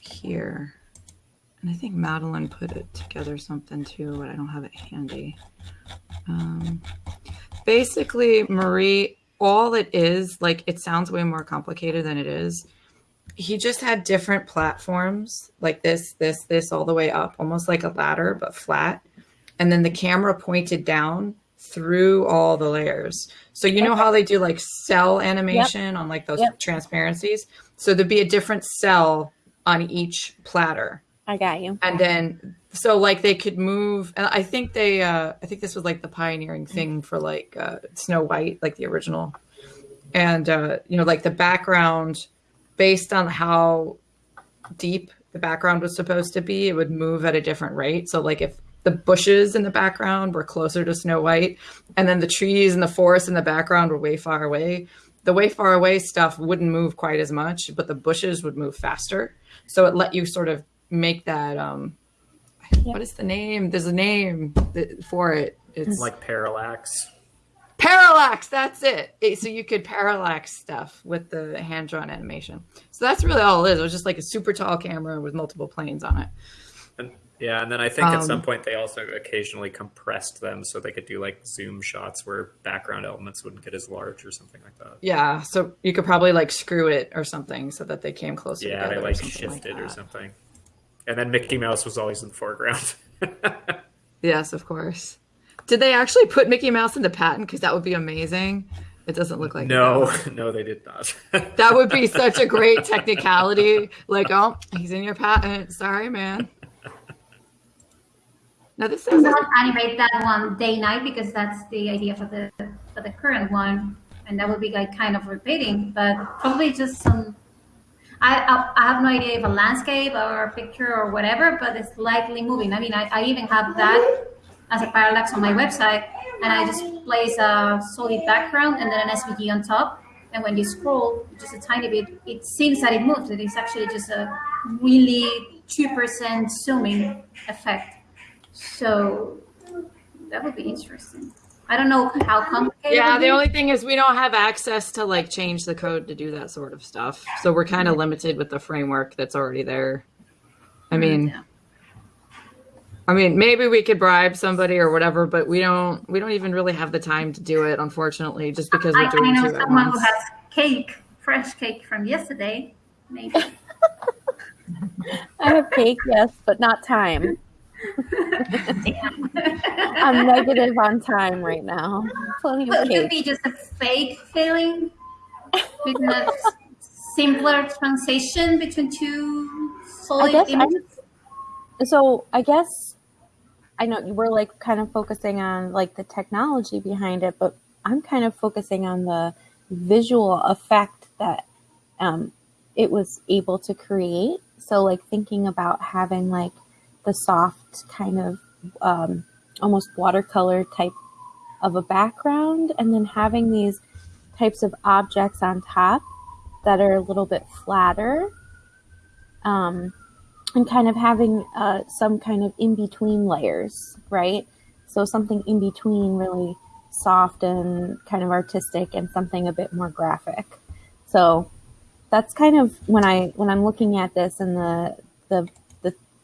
here. And I think Madeline put it together something too, but I don't have it handy. Um basically Marie all it is, like it sounds way more complicated than it is. he just had different platforms like this, this, this, all the way up, almost like a ladder, but flat. And then the camera pointed down through all the layers. So you know how they do like cell animation on like those Yep. transparencies? So there'd be a different cell on each platter. I got you. And then so like they could move and I think they uh I think this was like the pioneering thing for like uh Snow White, like the original. And uh you know, like the background based on how deep the background was supposed to be, it would move at a different rate. So like if the bushes in the background were closer to Snow White, and then the trees and the forest in the background were way far away. The way far away stuff wouldn't move quite as much, but the bushes would move faster. So it let you sort of make that. Um, What is the name? There's a name that- for it. It's like parallax. parallax. That's it. It- So you could parallax stuff with the hand drawn animation. So that's really all it is. It was just like a super tall camera with multiple planes on it. Yeah, and then I think at some Um, point they also occasionally compressed them so they could do like zoom shots where background elements wouldn't get as large or something like that. Yeah, so you could probably like screw it or something so that they came closer Yeah, they or like something shifted or something. And then Mickey Mouse was always in the foreground. Yes, of course. Did they actually put Mickey Mouse in the patent? Because that would be amazing. It doesn't look like no, though. no, they did not. That would be such a great technicality. Like, oh, he's in your patent. Sorry, man. No, this is not animate that one day night because that's the idea for the for the current one, and that would be like kind of repeating, but probably just some. I, I, I have no idea if a landscape or a picture or whatever, but it's likely moving. I mean, I, I even have that as a parallax on my website, and I just place a solid background and then an SVG on top. And when you scroll just a tiny bit, it seems that it moves. It is actually just a really two percent zooming effect. So that would be interesting. I don't know how complicated. yeah. The only thing is we don't have access to like change the code to do that sort of stuff. So we're kind of limited with the framework that's already there. I mm, mean, Yeah. I mean, maybe we could bribe somebody or whatever, but we don't. We don't even really have the time to do it, unfortunately, just because I, we're doing I know two at someone who has cake, fresh cake from yesterday. Maybe. I have cake, yes, but not time. I'm negative on time right now. Plenty Well, of it could be just a fake feeling with a simpler transition between two solid guess I- images. So I guess I know you were like kind of focusing on like the technology behind it, but I'm kind of focusing on the visual effect that um, it was able to create. So like thinking about having like the soft kind of um, almost watercolor type of a background, and then having these types of objects on top that are a little bit flatter. Um, and kind of having uh, some kind of in between layers, right? So something in between really soft and kind of artistic and something a bit more graphic. So that's kind of when I when I'm looking at this and the the the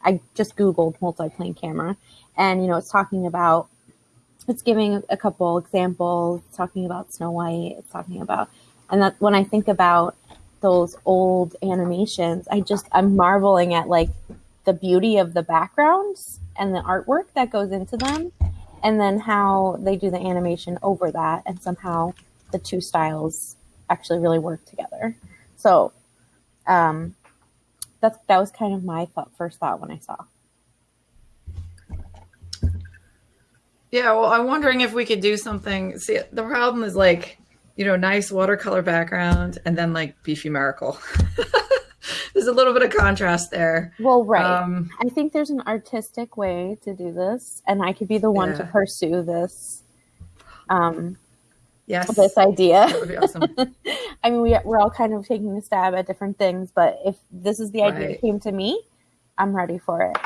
I just googled multiplane camera and you know it's talking about it's giving a couple examples, talking about Snow White, it's talking about and that when I think about those old animations, I just I'm marveling at like the beauty of the backgrounds and the artwork that goes into them, and then how they do the animation over that, and somehow the two styles actually really work together. So, um, that's that was kind of my thought, first thought when I saw. Yeah, well, I'm wondering if we could do something. See, the problem is like, you know, nice watercolor background and then like beefy miracle. There's a little bit of contrast there. Well, right. Um, I think there's an artistic way to do this, and I could be the one to pursue this. Um, yes, this idea. that would be awesome. I mean, we, we're all kind of taking a stab at different things, but if this is the idea Right. that came to me, I'm ready for it.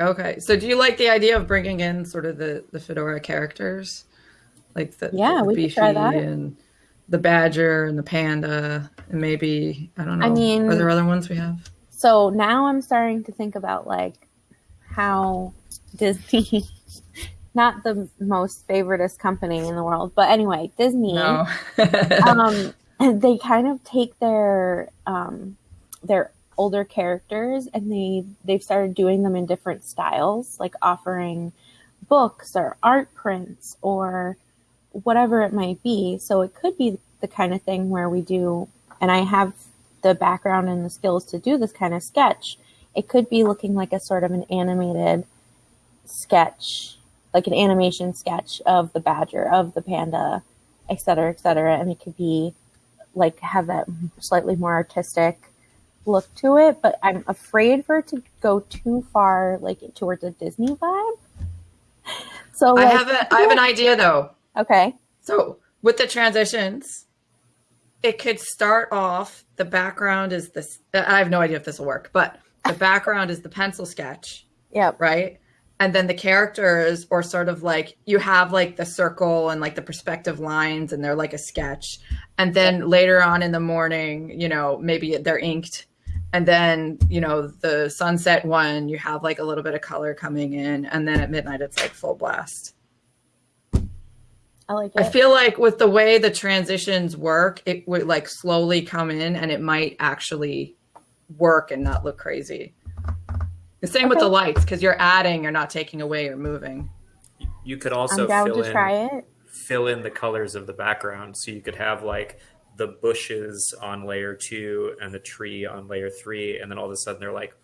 Okay, so do you like the idea of bringing in sort of the the fedora characters, like the, Yeah, the we beefy try that. and the badger and the panda, and maybe I don't know. I mean- are there other ones we have? So now I'm starting to think about like how Disney, not the most favoritist company in the world, but anyway, Disney No. um, they kind of take their um, their older characters and they they've started doing them in different styles, like offering books or art prints or whatever it might be. So it could be the kind of thing where we do, and I have the background and the skills to do this kind of sketch. It could be looking like a sort of an animated sketch, like an animation sketch of the badger, of the panda, et cetera, et cetera. And it could be like have that slightly more artistic look to it, but I'm afraid for it to go too far, like towards a Disney vibe. So I have a, I have an idea though. okay, So with the transitions, it could start off. The background is this. I have no idea if this will work, but the background is the pencil sketch, yep, right? And then the characters, or sort of like you have like the circle and like the perspective lines, and they're like a sketch. And then later on in the morning, you know, maybe they're inked. And then, you know, the sunset one, you have like a little bit of color coming in. And then at midnight, it's like full blast. I like it. I feel like with the way the transitions work, it would like slowly come in and it might actually work and not look crazy. The same with the lights because you're adding, you're not taking away or moving. You could I'm also down fill to in try it. fill in the colors of the background. So you could have like the bushes on layer two and the tree on layer three, and then all of a sudden they're like,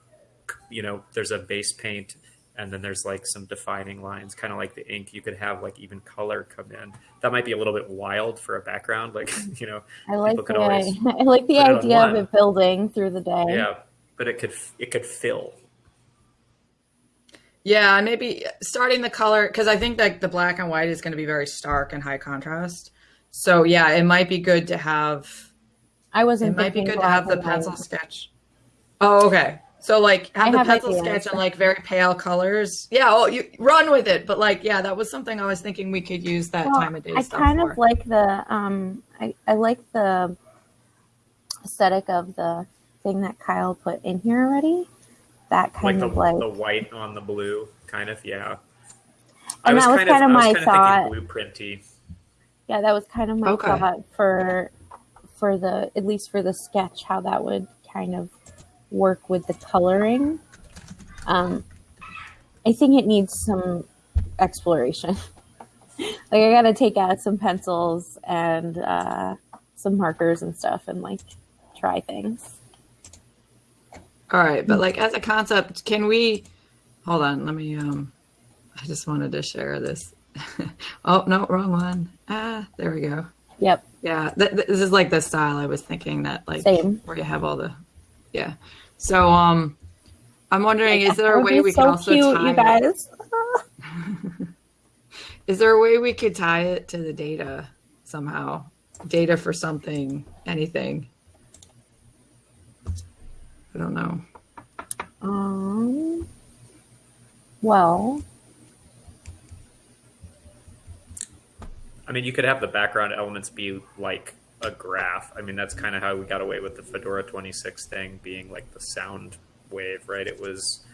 you know, there's a base paint, and then there's like some defining lines, kind of like the ink. You could have like even color come in. That might be a little bit wild for a background, like you know, I like People the I like the put it on idea of one. it building through the day. yeah. But it could it could fill. Yeah, maybe starting the color because I think that the black and white is going to be very stark and high contrast. So yeah, it might be good to have I wasn't. It might be good to have the pencil white. sketch. Oh, okay. So like have I the have pencil ideas. sketch and like very pale colors. Yeah, oh you run with it. But like yeah, that was something I was thinking we could use that Well, time of day I kind for. of like the um. I I like the aesthetic of the thing that Kyle put in here already. That Like kind the, of like, the white on the blue, kind of, yeah. And that was kind of I was my kind thought. thinking blueprinty. yeah, that was kind of my Okay. thought for for the at least for the sketch how that would kind of work with the coloring. Um, I think it needs some exploration. like I got to take out some pencils and uh, some markers and stuff and like try things. All right, but like as a concept, can we hold on, let me um I just wanted to share this. oh, no, wrong one. Ah, there we go. Yep. Yeah, th- th- this is like the style I was thinking that like Same. where you have all the yeah. So um I'm wondering is there a way we so can also cute, tie you guys. is there a way we could tie it to the data somehow? Data for something, anything. I don't know. Um. Well, I mean, you could have the background elements be like a graph. I mean, that's kind of how we got away with the Fedora 26 thing being like the sound wave, right? It was,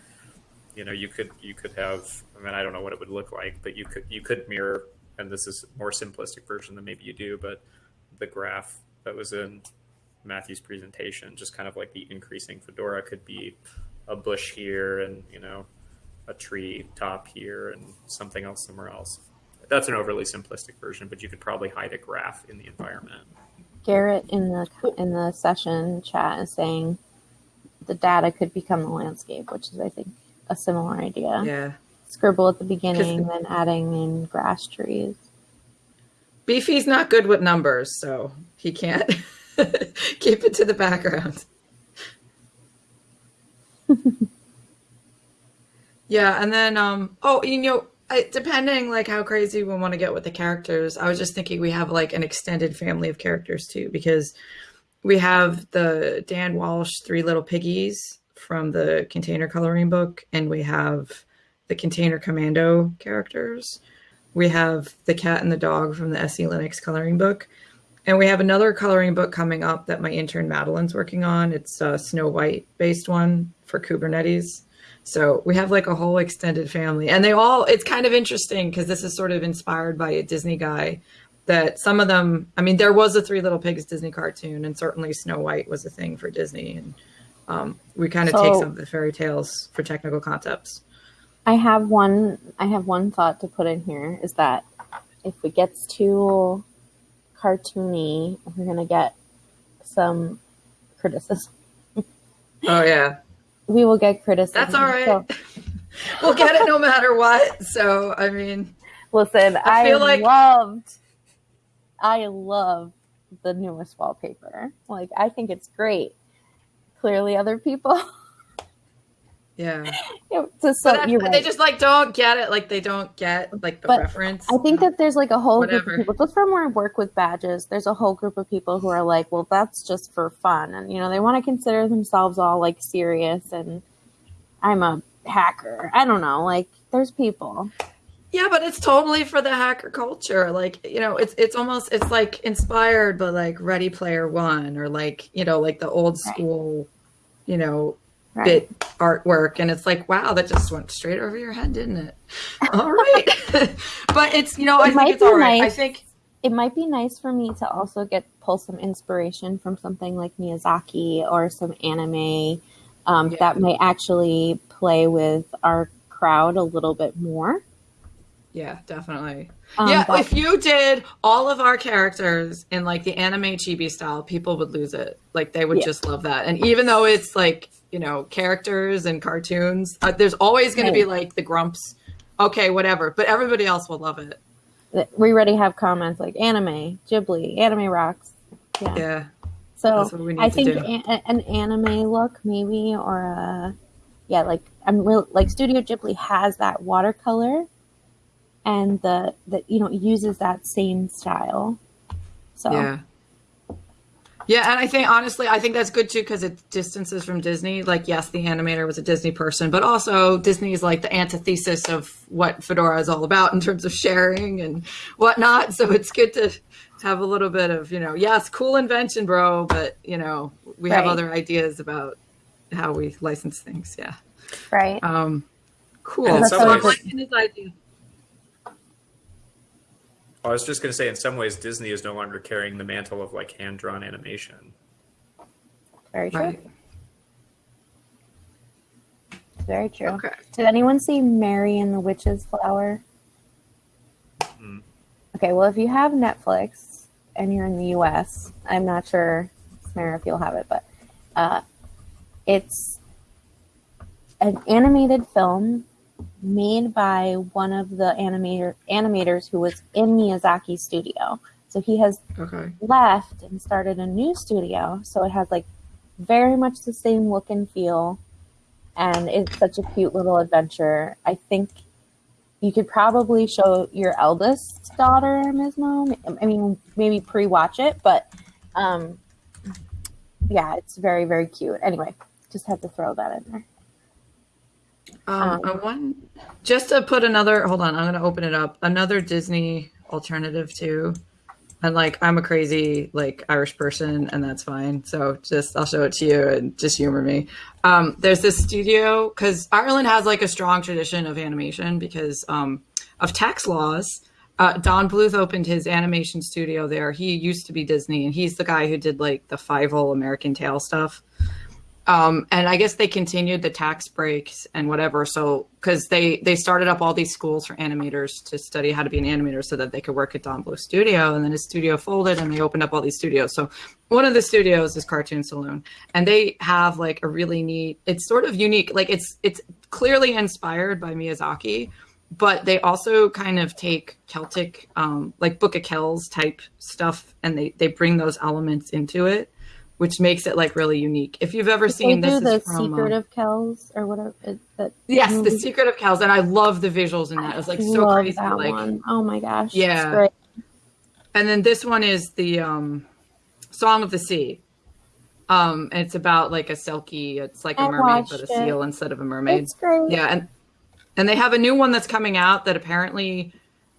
you know, you could you could have. I mean, I don't know what it would look like, but you could you could mirror, and this is a more simplistic version than maybe you do, but the graph that was in Matthew's presentation, just kind of like the increasing Fedora could be a bush here, and you know, a tree top here, and something else somewhere else that's an overly simplistic version, but you could probably hide a graph in the environment. Garrett in the in the session chat is saying the data could become the landscape, which is I think a similar idea. Yeah. Scribble at the beginning, then adding in grass trees. Beefy's not good with numbers, so he can't keep it to the background. yeah, and then um oh, you know, I, depending like how crazy we want to get with the characters, I was just thinking we have like an extended family of characters too because we have the Dan Walsh Three Little Piggies from the container coloring book and we have the container commando characters. We have the cat and the dog from the SELinux coloring book. And we have another coloring book coming up that my intern Madeline's working on. It's a Snow White based one for Kubernetes. So we have like a whole extended family. And they all, it's kind of interesting because this is sort of inspired by a Disney guy. that some of them. I mean, there was a Three Little Pigs Disney cartoon, and certainly Snow White was a thing for Disney, and um, we kind of take some of the fairy tales for technical concepts. I have one. I have one thought to put in here is that if it gets too cartoony, we're gonna get some criticism. Oh yeah, We will get criticism. that's all right. So, we'll get it no matter what. So I mean, listen, I, feel like- loved. I love the newest wallpaper. Like, I think it's great. Clearly, other people. yeah. to so But that's- you're they just like don't get it. Like they don't get like the But reference. I think that there's like a whole group of people, just from where I work with badges, there's a whole group of people who are like, well, that's just for fun. And, you know, they want to consider themselves all like serious and I'm a hacker. I don't know. Like, there's people. Yeah, but it's totally for the hacker culture. Like, you know, it's it's almost it's like inspired by like Ready Player One or like, you know, like the old Right. school, you know, Right. bit artwork and it's like, wow, that just went straight over your head, didn't it? All right. but it's, you know, I It think it's all right. I think It might be nice for me to also get pull some inspiration from something like Miyazaki or some anime um, Yeah. that might actually play with our crowd a little bit more. yeah, definitely. Um, yeah, but- if you did all of our characters in like the anime chibi style, people would lose it. Like they would Yeah. just love that. And even though it's like, you know, characters and cartoons, uh, there's always going to be like the grumps. Okay, whatever. But everybody else will love it. we already have comments like anime, Ghibli, anime rocks. Yeah. Yeah. So That's what we need I think a- an anime look maybe or a yeah like I'm real like Studio Ghibli has that watercolor and the that you know uses that same style. So Yeah. Yeah, and I think honestly, I think that's good too because it distances from Disney. Like, yes, the animator was a Disney person, but also Disney is like the antithesis of what Fedora is all about in terms of sharing and whatnot. So it's good to have a little bit of, you know, yes, cool invention, bro, but you know, we have other ideas about how we license things. Yeah. right. Um, cool. And in That's So I'm ways, liking his idea. I was just going to say, in some ways, Disney is no longer carrying the mantle of like hand drawn animation. Very true. Right. Very true. Okay. Did anyone see Mary and the Witch's Flower? Mm. Okay, well, if you have Netflix and you're in the US, I'm not sure, Samara, if you'll have it, but uh, it's an animated film made by one of the animator animators who was in Miyazaki's studio. So he has Okay. left and started a new studio. So it has like very much the same look and feel. And it's such a cute little adventure. I think you could probably show your eldest daughter, Ms. Mo. I mean, maybe pre watch it, but um, yeah, it's very, very cute. Anyway, just had to throw that in there. Um, Um, I one just to put another. Hold on, I'm gonna open it up. Another Disney alternative too. And like, I'm a crazy like Irish person, and that's fine. So just I'll show it to you and just humor me. Um, there's this studio because Ireland has like a strong tradition of animation because um, of tax laws. Uh, Don Bluth opened his animation studio there. He used to be Disney, and he's the guy who did like the Fievel American Tail stuff um, and I guess they continued the tax breaks and whatever. So because they they started up all these schools for animators to study how to be an animator, so that they could work at Don Bluth Studio, and then his studio folded, and they opened up all these studios. So one of the studios is Cartoon Saloon, and they have like a really neat. It's sort of unique. Like it's it's clearly inspired by Miyazaki, but they also kind of take Celtic, um, like Book of Kells type stuff, and they they bring those elements into it which makes it like really unique. If you've ever seen this, the is from, Secret of Kells or whatever. It, that yes, movie. the Secret of Kells, and I love the visuals in that. It was like so Love crazy, like one. Oh my gosh. Yeah. It's great. and then this one is the um, Song of the Sea. Um, and it's about like a selkie. It's like a I mermaid, but a it. seal instead of a mermaid. It's great. Yeah, and and they have a new one that's coming out that apparently,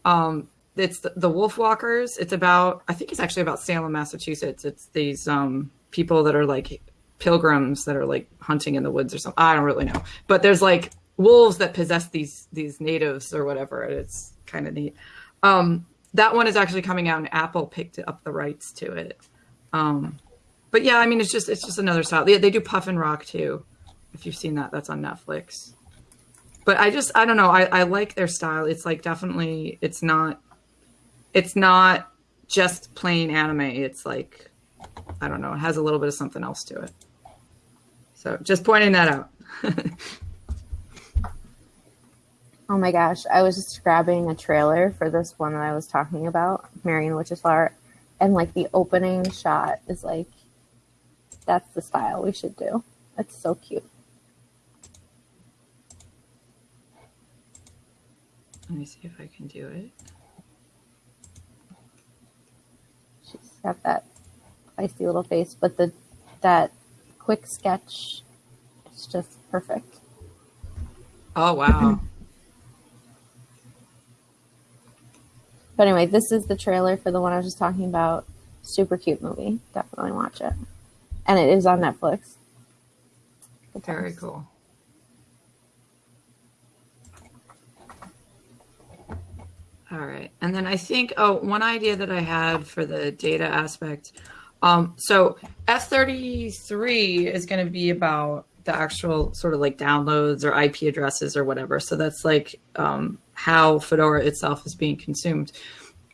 um, it's the, the Wolfwalkers. It's about I think it's actually about Salem, Massachusetts. It's these um people that are like pilgrims that are like hunting in the woods or something. I don't really know, but there's like wolves that possess these these natives or whatever. It's kind of neat. Um, that one is actually coming out, and Apple picked up the rights to it. Um, but yeah, I mean, it's just it's just another style. Yeah, they do Puffin Rock too. If you've seen that, that's on Netflix. But I just I don't know. I, I like their style. It's like definitely it's not it's not just plain anime. It's like I don't know. It has a little bit of something else to it. So just pointing that out. Oh my gosh, I was just grabbing a trailer for this one that I was talking about, Marion Witch's Flower, and like the opening shot is like, that's the style we should do. That's so cute. Let me see if I can do it. She's got that feisty little face, but the that quick sketch is just perfect. Oh wow. Mm-hmm. But anyway, this is the trailer for the one I was just talking about. Super cute movie. Definitely watch it. And it is on Netflix. Good Very times. cool. All right. And then I think, oh, one idea that I had for the data aspect. Um, so F33 is going to be about the actual sort of like downloads or IP addresses or whatever. So that's like um, how Fedora itself is being consumed.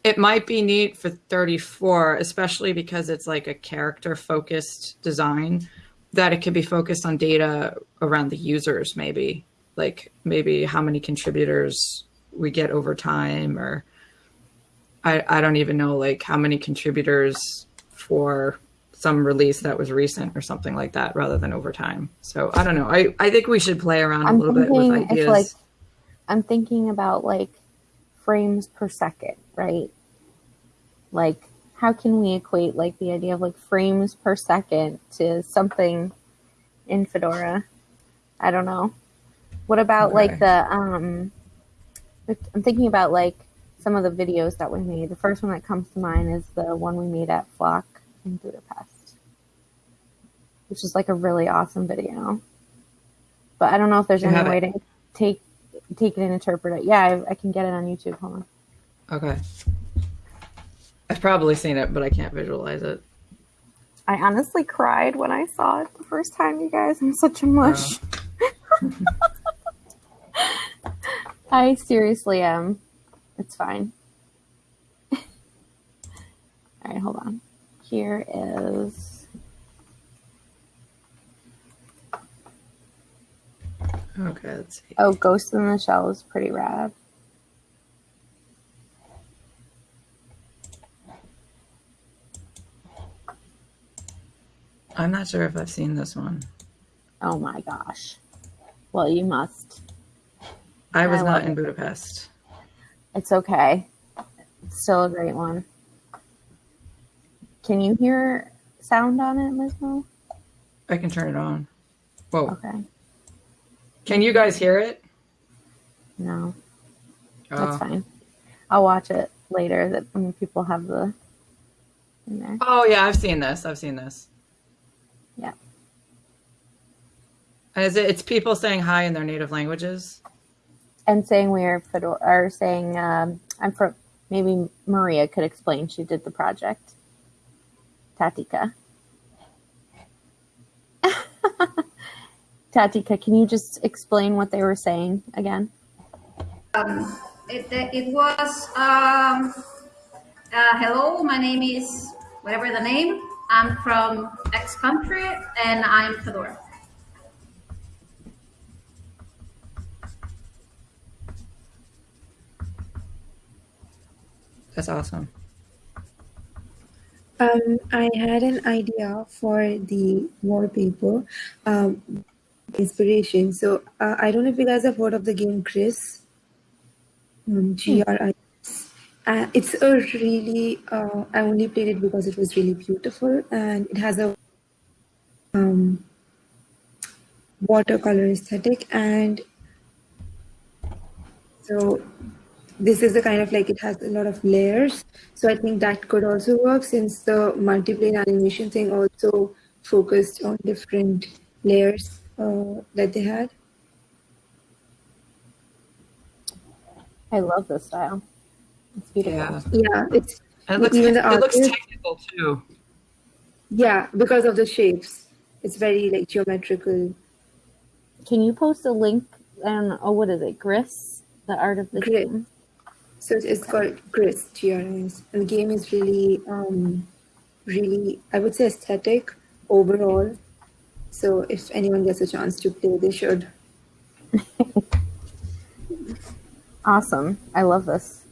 It might be neat for 34, especially because it's like a character focused design, that it could be focused on data around the users, maybe like maybe how many contributors we get over time, or I, I don't even know like how many contributors for some release that was recent or something like that rather than over time. So I don't know. I, I think we should play around a I'm little bit with ideas. like I'm thinking about like frames per second, right? Like how can we equate like the idea of like frames per second to something in Fedora? I don't know. What about like the um I'm thinking about like some of the videos that we made. The first one that comes to mind is the one we made at Flock in Budapest. Which is like a really awesome video. But I don't know if there's You any way it? to take take it and interpret it. Yeah, I, I can get it on YouTube. Hold on. okay. I've probably seen it, but I can't visualize it. I honestly cried when I saw it the first time, you guys. I'm such a mush. Oh. I seriously am. It's fine. All right, hold on. Here is. Okay, let's see. Oh, Ghost in the Shell is pretty rad. I'm not sure if I've seen this one. Oh my gosh. Well, you must. I was I not in it. Budapest. It's okay. It's still a great one. Can you hear sound on it, Ms. Mo? I can turn it on. Whoa. Okay. Can you guys hear it? No, that's Oh. fine. I'll watch it later that when people have the in there. Oh yeah, I've seen this. I've seen this. Yeah. And is it? It's people saying hi in their native languages. And saying we are Fedora or saying um, I'm from maybe Maria could explain she did the project. Tatica. Tatica, can you just explain what they were saying again? Um, it, it was, um, uh, hello, my name is whatever the name. I'm from X country and I'm Fedora. That's awesome. Um, I had an idea for the wallpaper um, inspiration. So uh, I don't know if you guys have heard of the game Gris. Um, G R I S. Uh, it's a really. Uh, I only played it because it was really beautiful and it has a um, watercolor aesthetic and so this is the kind of like it has a lot of layers so i think that could also work since the multiplane animation thing also focused on different layers uh, that they had I love this style. It's beautiful. Yeah. Yeah, it's it looks, Even the it looks technical too. yeah because of the shapes. It's very like geometrical. Can you post a link? I don't know. Oh, what is it? Gris, the art of the Gris. game. So it's- it's called Gris, GRIS. And the game is really, um, really, I would say aesthetic overall. So if anyone gets a chance to play, they should. Awesome. I love this.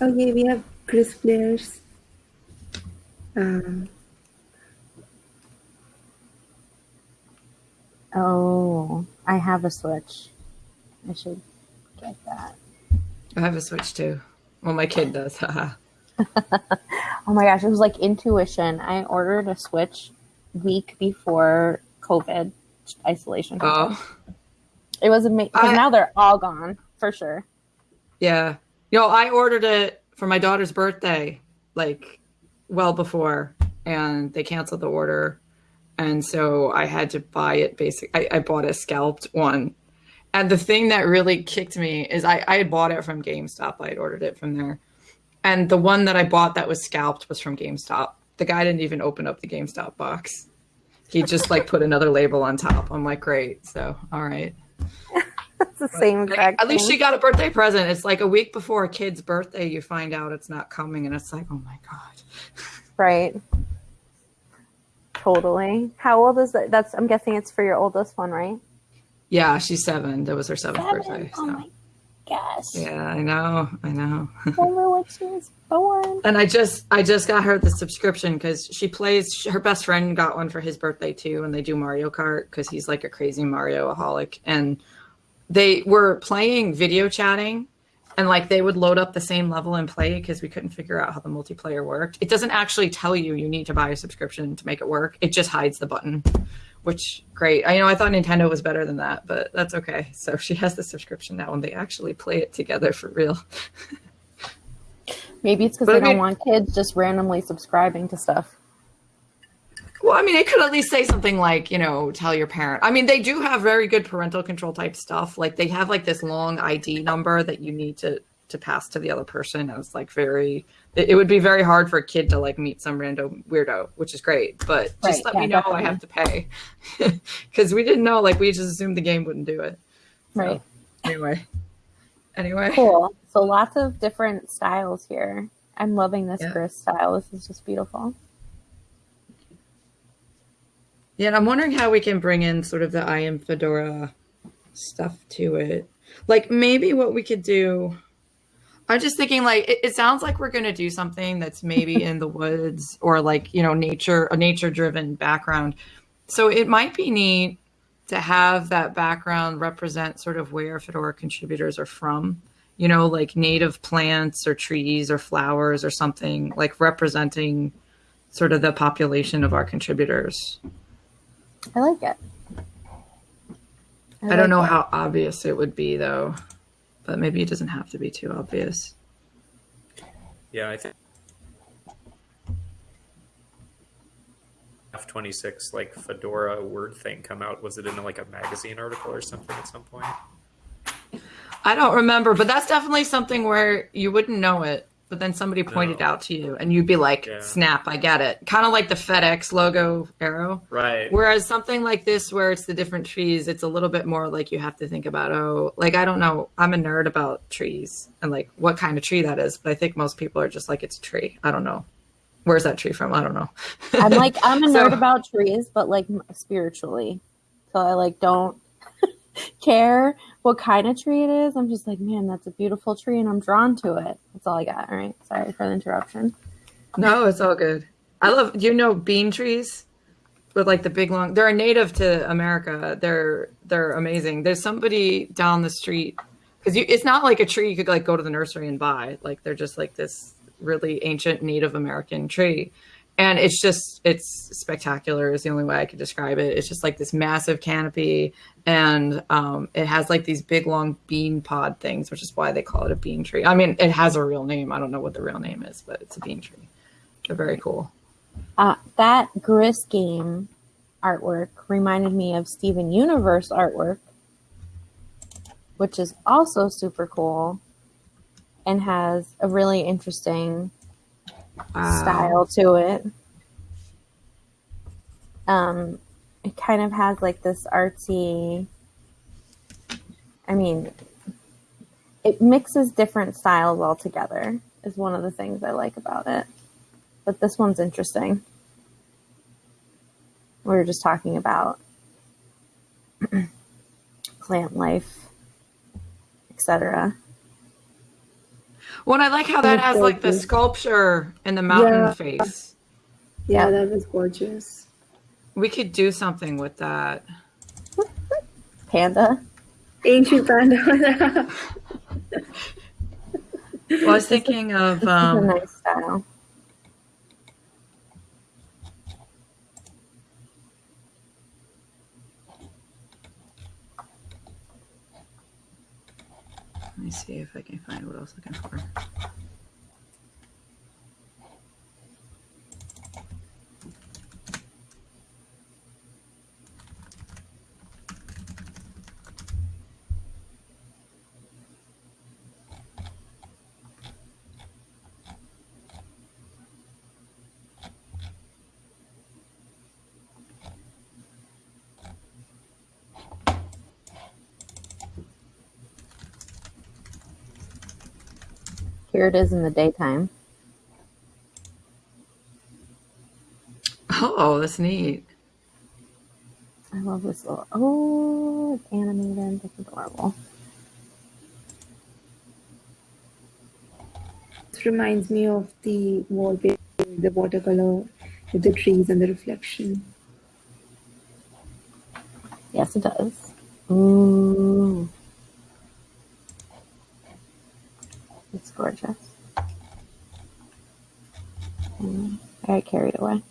Okay, we have Gris players. Um, Oh, I have a Switch. I should get that. I have a Switch too. Well, my kid does. Oh my gosh, it was like intuition. I ordered a Switch week before COVID isolation. oh, It was amazing. Now they're all gone for sure. yeah. Yo, I ordered it for my daughter's birthday, like well before, and they canceled the order, and so I had to buy it. Basic, I, I bought a scalped one, and the thing that really kicked me is I I had bought it from GameStop. I had ordered it from there, and the one that I bought that was scalped was from GameStop. The guy didn't even open up the GameStop box. He just like put another label on top. I'm like, great. So, all right. It's the same Like, at least she got a birthday present. It's like a week before a kid's birthday, you find out it's not coming, and it's like, oh my god. Right. Totally. How old is that? That's I'm guessing it's for your oldest one, right? Yeah, she's seven. That was her seventh birthday. Oh my gosh. Yeah, I know, I know. Remember when she was born? and I just, I just got her the subscription because she plays. Her best friend got one for his birthday too, and they do Mario Kart because he's like a crazy Mario aholic. And they were playing video chatting, and like they would load up the same level and play because we couldn't figure out how the multiplayer worked. It doesn't actually tell you you need to buy a subscription to make it work. It just hides the button, which great. I know I thought Nintendo was better than that, but that's okay. So she has the subscription now, and they actually play it together for real. Maybe it's because they I mean- don't want kids just randomly subscribing to stuff. Well, I mean, it could at least say something like, you know, tell your parent. I mean, they do have very good parental control type stuff. Like they have like this long ID number that you need to to pass to the other person. And it's like very. It, it would be very hard for a kid to like meet some random weirdo, which is great. But just Right, let yeah, me know definitely. I have to pay because we didn't know. Like we just assumed the game wouldn't do it. So, Right. Anyway. Anyway. Cool. So lots of different styles here. I'm loving this Yeah. Gris style. This is just beautiful. Yeah, and I'm wondering how we can bring in sort of the I am Fedora stuff to it. Like maybe what we could do. I'm just thinking like it, it sounds like we're gonna do something that's maybe in the woods or like, you know, nature a nature driven background. So it might be neat to have that background represent sort of where Fedora contributors are from. You know, like native plants or trees or flowers or something, like representing sort of the population of our contributors. I like it. I like don't know that. how obvious it would be though, but maybe it doesn't have to be too obvious. Yeah, I think F26 like Fedora word thing come out. Was it in like a magazine article or something at some point? I don't remember, but that's definitely something where you wouldn't know it, but then somebody pointed No. out to you and you'd be like, Yeah. snap, I get it. Kind of like the FedEx logo arrow. Right. Whereas something like this, where it's the different trees, it's a little bit more like you have to think about, oh, like I don't know. I'm a nerd about trees and like what kind of tree that is, but I think most people are just like, it's a tree. I don't know. Where's that tree from? I don't know. I'm like I'm a So- nerd about trees, but like spiritually. So I like don't care what kind of tree it is. I'm just like, man, that's a beautiful tree, and I'm drawn to it. That's all I got. All right, sorry for the interruption. No, it's all good. I love. You know bean trees? With like the big long, they're native to America. They're they're amazing. There's somebody down the street because it's not like a tree you could like go to the nursery and buy. Like they're just like this really ancient Native American tree, and it's just it's spectacular. Is the only way I could describe it. It's just like this massive canopy, and um, it has like these big long bean pod things, which is why they call it a bean tree. I mean, it has a real name. I don't know what the real name is, but it's a bean tree. They're very cool. Uh, that Gris game artwork reminded me of Steven Universe artwork, which is also super cool. and has a really interesting Wow. style to it. Um, it kind of has like this artsy. I mean, it mixes different styles all together. Is one of the things I like about it. But this one's interesting. We were just talking about plant life, etc. Well, and I like how that has like the sculpture in the mountain Yeah. face. Yeah, that was gorgeous. We could do something with that. Panda. Ancient panda. Well, I was thinking of It's a um, nice style. Let me see if I can find what I was looking for. Here it is in the daytime. Oh, that's neat. I love this little. Oh, it's animated. That's adorable. This reminds me of the wallpaper, the watercolor with the trees and the reflection. Yes, it does. Ooh. Gorgeous. Mm, I got carried away.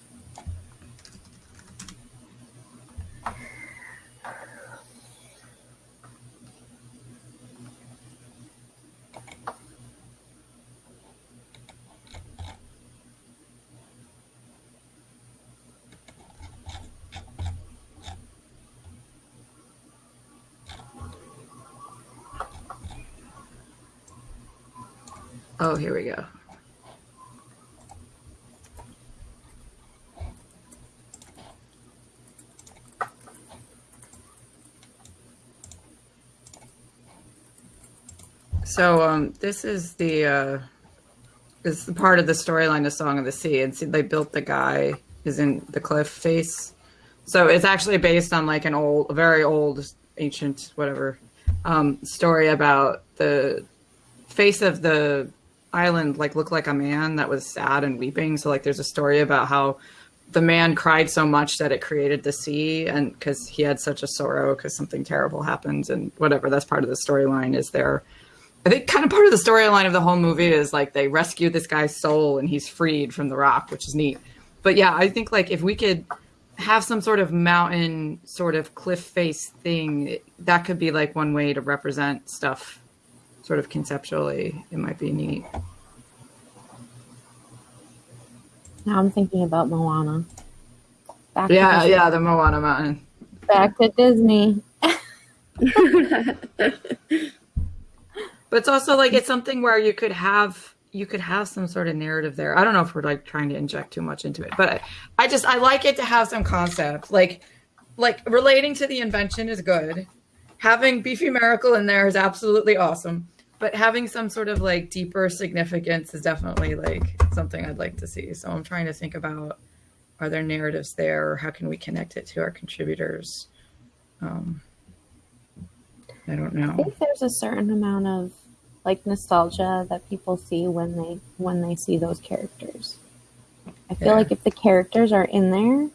Oh, here we go. So um, this is the uh, is the part of the storyline of Song of the Sea, and see they built the guy is in the cliff face. So it's actually based on like an old, very old, ancient, whatever um, story about the face of the island like looked like a man that was sad and weeping. So like there's a story about how the man cried so much that it created the sea and because he had such a sorrow because something terrible happened and whatever. That's part of the storyline is there. I think kind of part of the storyline of the whole movie is like they rescue this guy's soul and he's freed from the rock which is neat. But yeah i think like if we could have some sort of mountain sort of cliff face thing that could be like one way to represent stuff sort of conceptually it might be neat Now I'm thinking about Moana. Back yeah yeah the moana mountain Back to Disney. But it's also like it's something where you could have you could have some sort of narrative there. I don't know if we're like trying to inject too much into it, but I, I just I like it to have some concept. Like like relating to the invention is good. Having Beefy Miracle in there is absolutely awesome. But having some sort of like deeper significance is definitely like something I'd like to see. So I'm trying to think about are there narratives there? Or how can we connect it to our contributors? Um, I don't know. I think there's a certain amount of like nostalgia that people see when they when they see those characters. I feel Yeah. like if the characters are in there,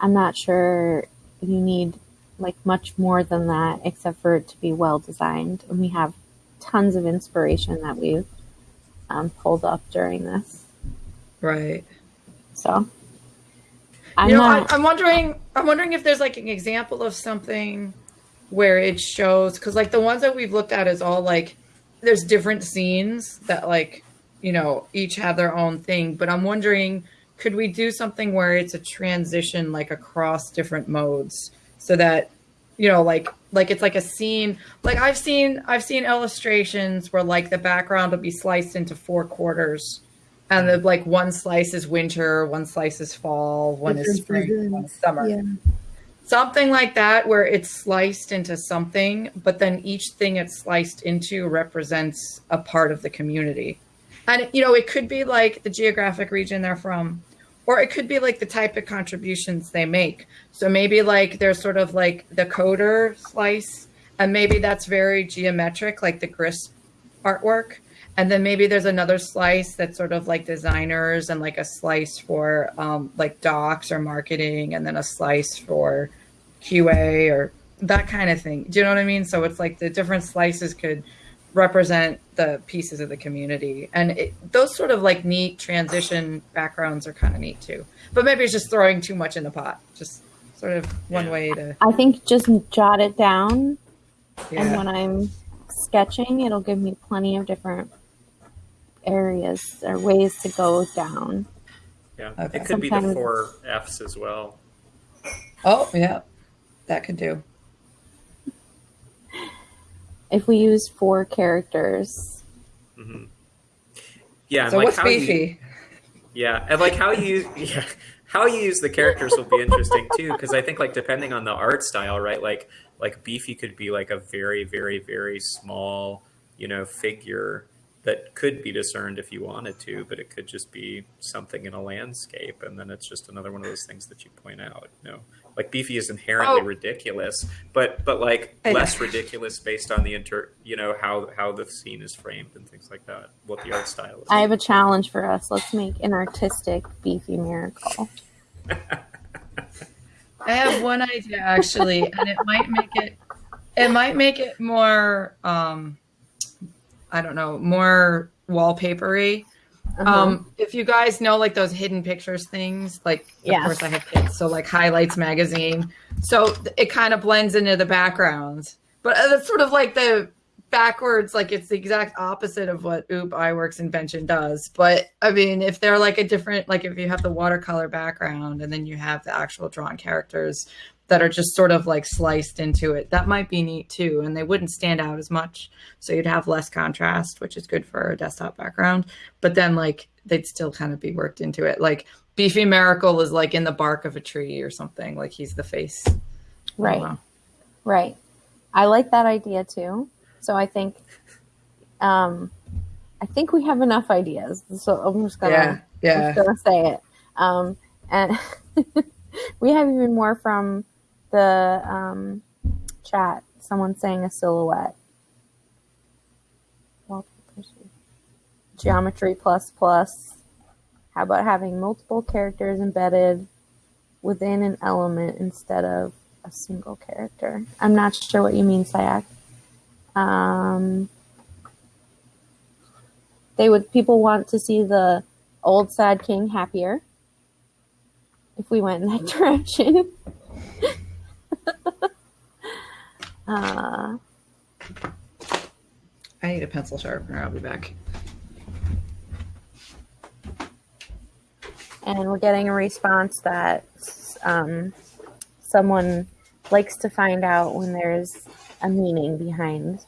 I'm not sure you need like much more than that except for it to be well designed. And we have tons of inspiration that we've um, pulled up during this. Right. So I'm you know, not I'm wondering. I'm wondering if there's like an example of something where it shows because like the ones that we've looked at is all like there's different scenes that like you know each have their own thing. But I'm wondering, could we do something where it's a transition like across different modes so that you know like like it's like a scene. Like I've seen I've seen illustrations where like the background will be sliced into four quarters, and the like one slice is winter, one slice is fall, one is spring, seasons. one is summer. Yeah. Something like that, where it's sliced into something, but then each thing it's sliced into represents a part of the community. And, you know, it could be like the geographic region they're from, or it could be like the type of contributions they make. So maybe like there's sort of like the coder slice, and maybe that's very geometric, like the Gris artwork. And then maybe there's another slice that's sort of like designers and like a slice for um, like docs or marketing, and then a slice for QA or that kind of thing. Do you know what I mean? So it's like the different slices could represent the pieces of the community. And it, those sort of like neat transition backgrounds are kind of neat too. But maybe it's just throwing too much in the pot. Just sort of one Yeah. way to. I think just jot it down, and when I'm sketching, it'll give me plenty of different areas or ways to go down. Yeah, Okay. it could be the four Fs as well. Oh, yeah. That could do. If we use four characters, hmm Yeah, and So like what's how you- beefy? Yeah, and like how you yeah how you use the characters will be interesting too because I think like depending on the art style, right? Like like Beefy could be like a very very very small you know figure that could be discerned if you wanted to, but it could just be something in a landscape, and then it's just another one of those things that you point out. You know, like Beefy is inherently Oh. ridiculous, but but like less ridiculous based on the inter you know how how the scene is framed and things like that. What the art style is. I have a challenge for us. Let's make an artistic beefy miracle. I have one idea actually, and it might make it it might make it more um I don't know, more wallpapery. Uh-huh. Um if you guys know like those hidden pictures things, like of course I have kids, so like highlights magazine. So it kind of blends into the background. But uh, that's sort of like the backwards, like it's the exact opposite of what Ub Iwerks invention does. But I mean, if they're like a different, like if you have the watercolor background and then you have the actual drawn characters that are just sort of like sliced into it, that might be neat too. And they wouldn't stand out as much. So you'd have less contrast, which is good for a desktop background. But then like they'd still kind of be worked into it. Like Beefy Miracle is like in the bark of a tree or something. Like he's the face. Right. know. Right. I like that idea too. So I think um I think we have enough ideas. So I'm just gonna Yeah. I'm Yeah. just gonna say it. Um and we have even more from the um chat. Someone saying a silhouette. Geometry plus plus. How about having multiple characters embedded within an element instead of a single character. I'm not sure what you mean, Sayak. Um, they would people want to see the old sad king happier if we went in that direction. Uh, I need a pencil sharpener. I'll be back. and we're getting a response that um, someone likes to find out when there's a meaning behind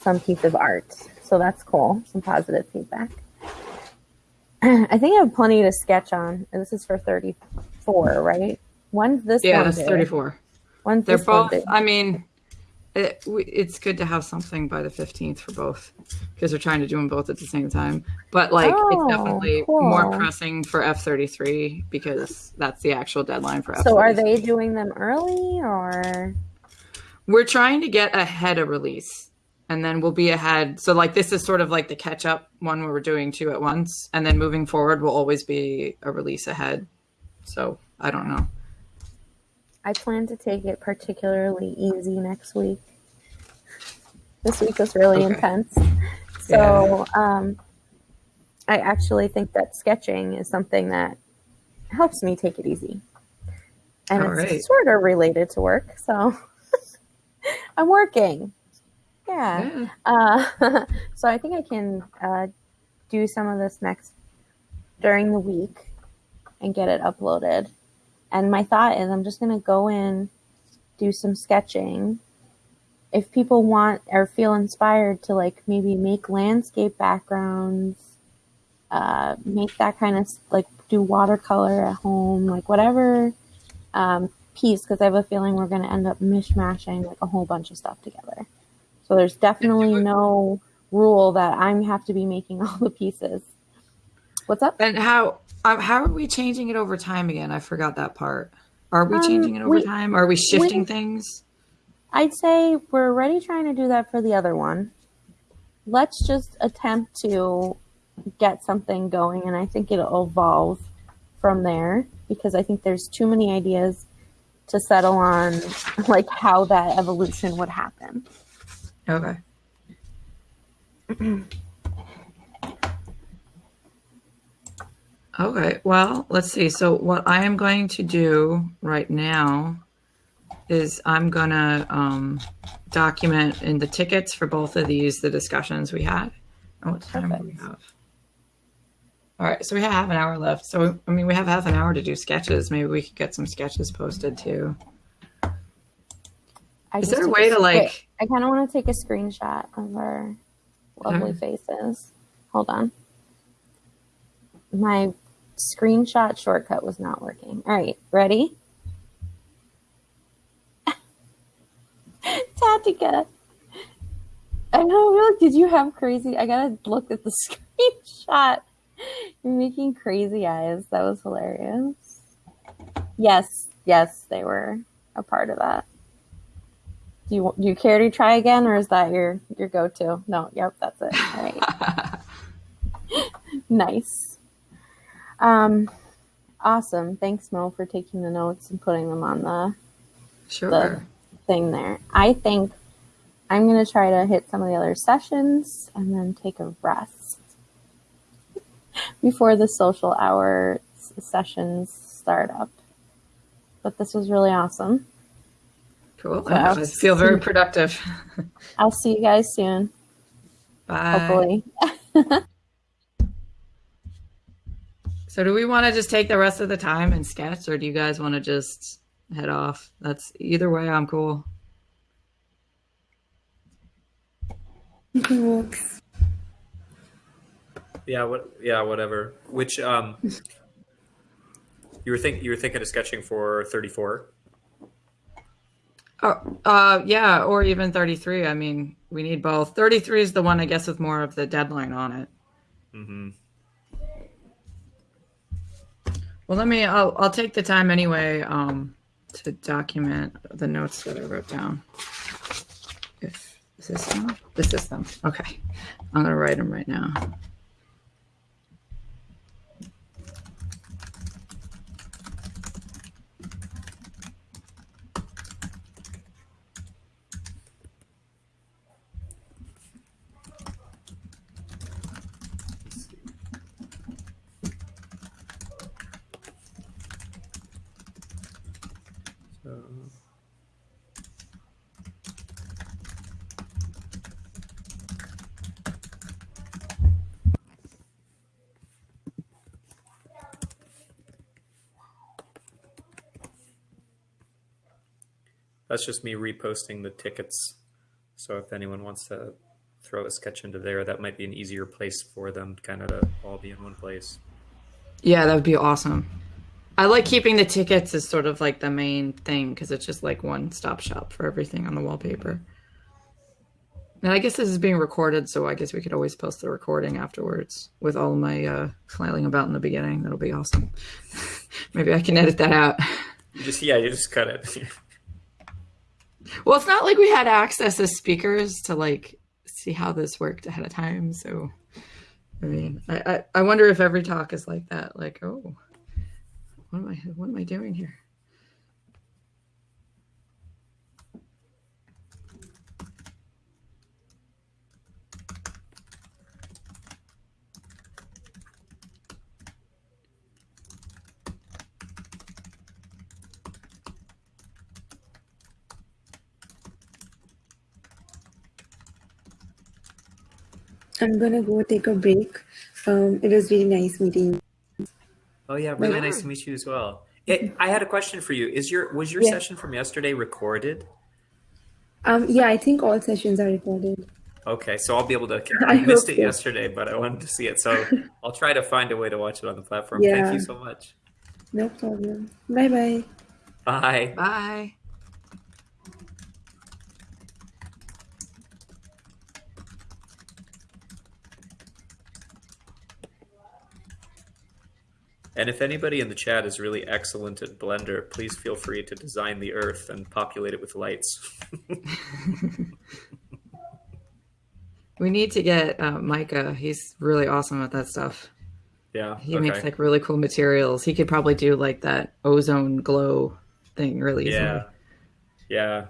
some piece of art. So that's cool. Some positive feedback. I think I have plenty to sketch on. This is for 34, right? When's this Yeah, one that's 34. When's They're both? I mean, it, it's good to have something by the 15th for both because they're trying to do them both at the same time. But like, Oh, it's definitely cool. more pressing for F33 because that's the actual deadline for F33. So are they doing them early or? We're trying to get ahead of release and then we'll be ahead. So like this is sort of like the catch up one where we're doing two at once and then moving forward will always be a release ahead. So I don't know. I plan to take it particularly easy next week. This week was really Okay. intense. So um, I actually think that sketching is something that helps me take it easy. And All it's right. sort of related to work. So I'm working. Yeah. Yeah. Uh, so I think I can uh, do some of this next during the week and get it uploaded. And my thought is I'm just going to go in, do some sketching, if people want or feel inspired to like maybe make landscape backgrounds, uh, make that kind of like do watercolor at home, like whatever um, piece, because I have a feeling we're going to end up mishmashing like a whole bunch of stuff together. So there's definitely no rule that I have to be making all the pieces. What's up? And how um, how are we changing it over time again? I forgot that part. Are we Um, changing it over we- time? Are we shifting we- things? I'd say we're already trying to do that for the other one. Let's just attempt to get something going, and I think it'll evolve from there because I think there's too many ideas to settle on, like how that evolution would happen. Okay. Okay, well, let's see. So, what I am going to do right now is I'm going to um, document in the tickets for both of these the discussions we had. Oh, what time do we have? All right, so we have half an hour left. So, I mean, we have half an hour to do sketches. Maybe we could get some sketches posted too. I Is there a way to, wait, like- I kind of want to take a screenshot of our lovely faces. Hold on. My screenshot shortcut was not working. All right, ready? Tatica. I know, really. Did you have crazy? I gotta look at the screenshot. You're making crazy eyes. That was hilarious. Yes, yes, they were a part of that. Do you do you care to try again, or is that your your go to? No, yep, that's it. All right, nice. Um, awesome. Thanks, Mo, for taking the notes and putting them on the Sure. thing there. I think I'm going to try to hit some of the other sessions and then take a rest before the social hour sessions start up. But this was really awesome. Cool. Yeah. I feel very productive. I'll see you guys soon, Bye. hopefully. So do we want to just take the rest of the time and sketch, or do you guys want to just head off? That's either way. I'm cool. Works. Yeah, what? Yeah, whatever. Which um, you were think you were thinking of sketching for thirty four. Oh, uh, yeah, or even 33. I mean, we need both. 33 is the one, I guess, with more of the deadline on it. Mm-hmm. Well, let me. I'll I'll take the time anyway um, to document the notes that I wrote down. If is this them? This is them. Okay, I'm gonna write them right now. So, that's just me reposting the tickets. So if anyone wants to throw a sketch into there, that might be an easier place for them, kind of to all be in one place. Yeah, that would be awesome. I like keeping the tickets as sort of like the main thing because it's just like one stop shop for everything on the wallpaper. And I guess this is being recorded, so I guess we could always post the recording afterwards with all my uh, flailing about in the beginning. That'll be awesome. Maybe I can edit that out. You just yeah, you just cut it. Well, it's not like we had access as speakers to like see how this worked ahead of time. So, I mean, I, I, I wonder if every talk is like that. Like, oh, what am I what am I doing here? I'm gonna go take a break. Um, it was really nice meeting you. Oh yeah, really Yeah. nice to meet you as well. It, I had a question for you. Is your was your Yeah. session from yesterday recorded? Um, yeah, I think all sessions are recorded. Okay, so I'll be able to. I I missed it so. yesterday, but I wanted to see it, so I'll try to find a way to watch it on the platform. Yeah. Thank you so much. No problem. Bye bye. Bye. Bye. And if anybody in the chat is really excellent at Blender, please feel free to design the Earth and populate it with lights. We need to get uh, Micah. He's really awesome at that stuff. yeah. He okay. makes like really cool materials. He could probably do like that ozone glow thing really easily. Yeah. Yeah.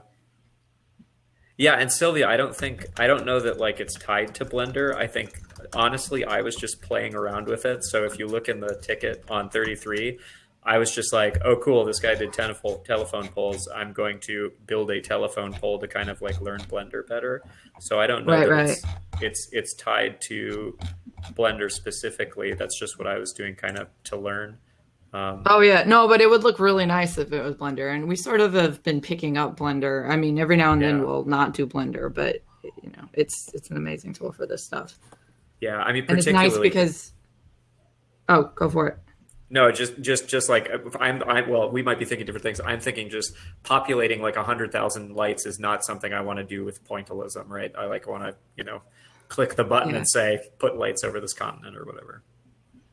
Yeah, and Sylvia, I don't think I don't know that like it's tied to Blender. I think honestly I was just playing around with it. So if you look in the ticket on 33, I was just like, "Oh cool, this guy did tenif- telephone poles. I'm going to build a telephone pole to kind of like learn Blender better." So I don't know Right, that right. It's, it's it's tied to Blender specifically. That's just what I was doing kind of to learn. Um, Oh yeah, no, but it would look really nice if it was Blender, and we sort of have been picking up Blender. I mean, every now and then we'll not do Blender, but you know, it's it's an amazing tool for this stuff, yeah, I mean and it's nice because. Oh, go for it. No, just just just like if I'm, I well, we might be thinking different things. I'm thinking just populating like a hundred thousand lights is not something I want to do with pointillism, right? I like want to you know click the button Yeah. and say put lights over this continent or whatever.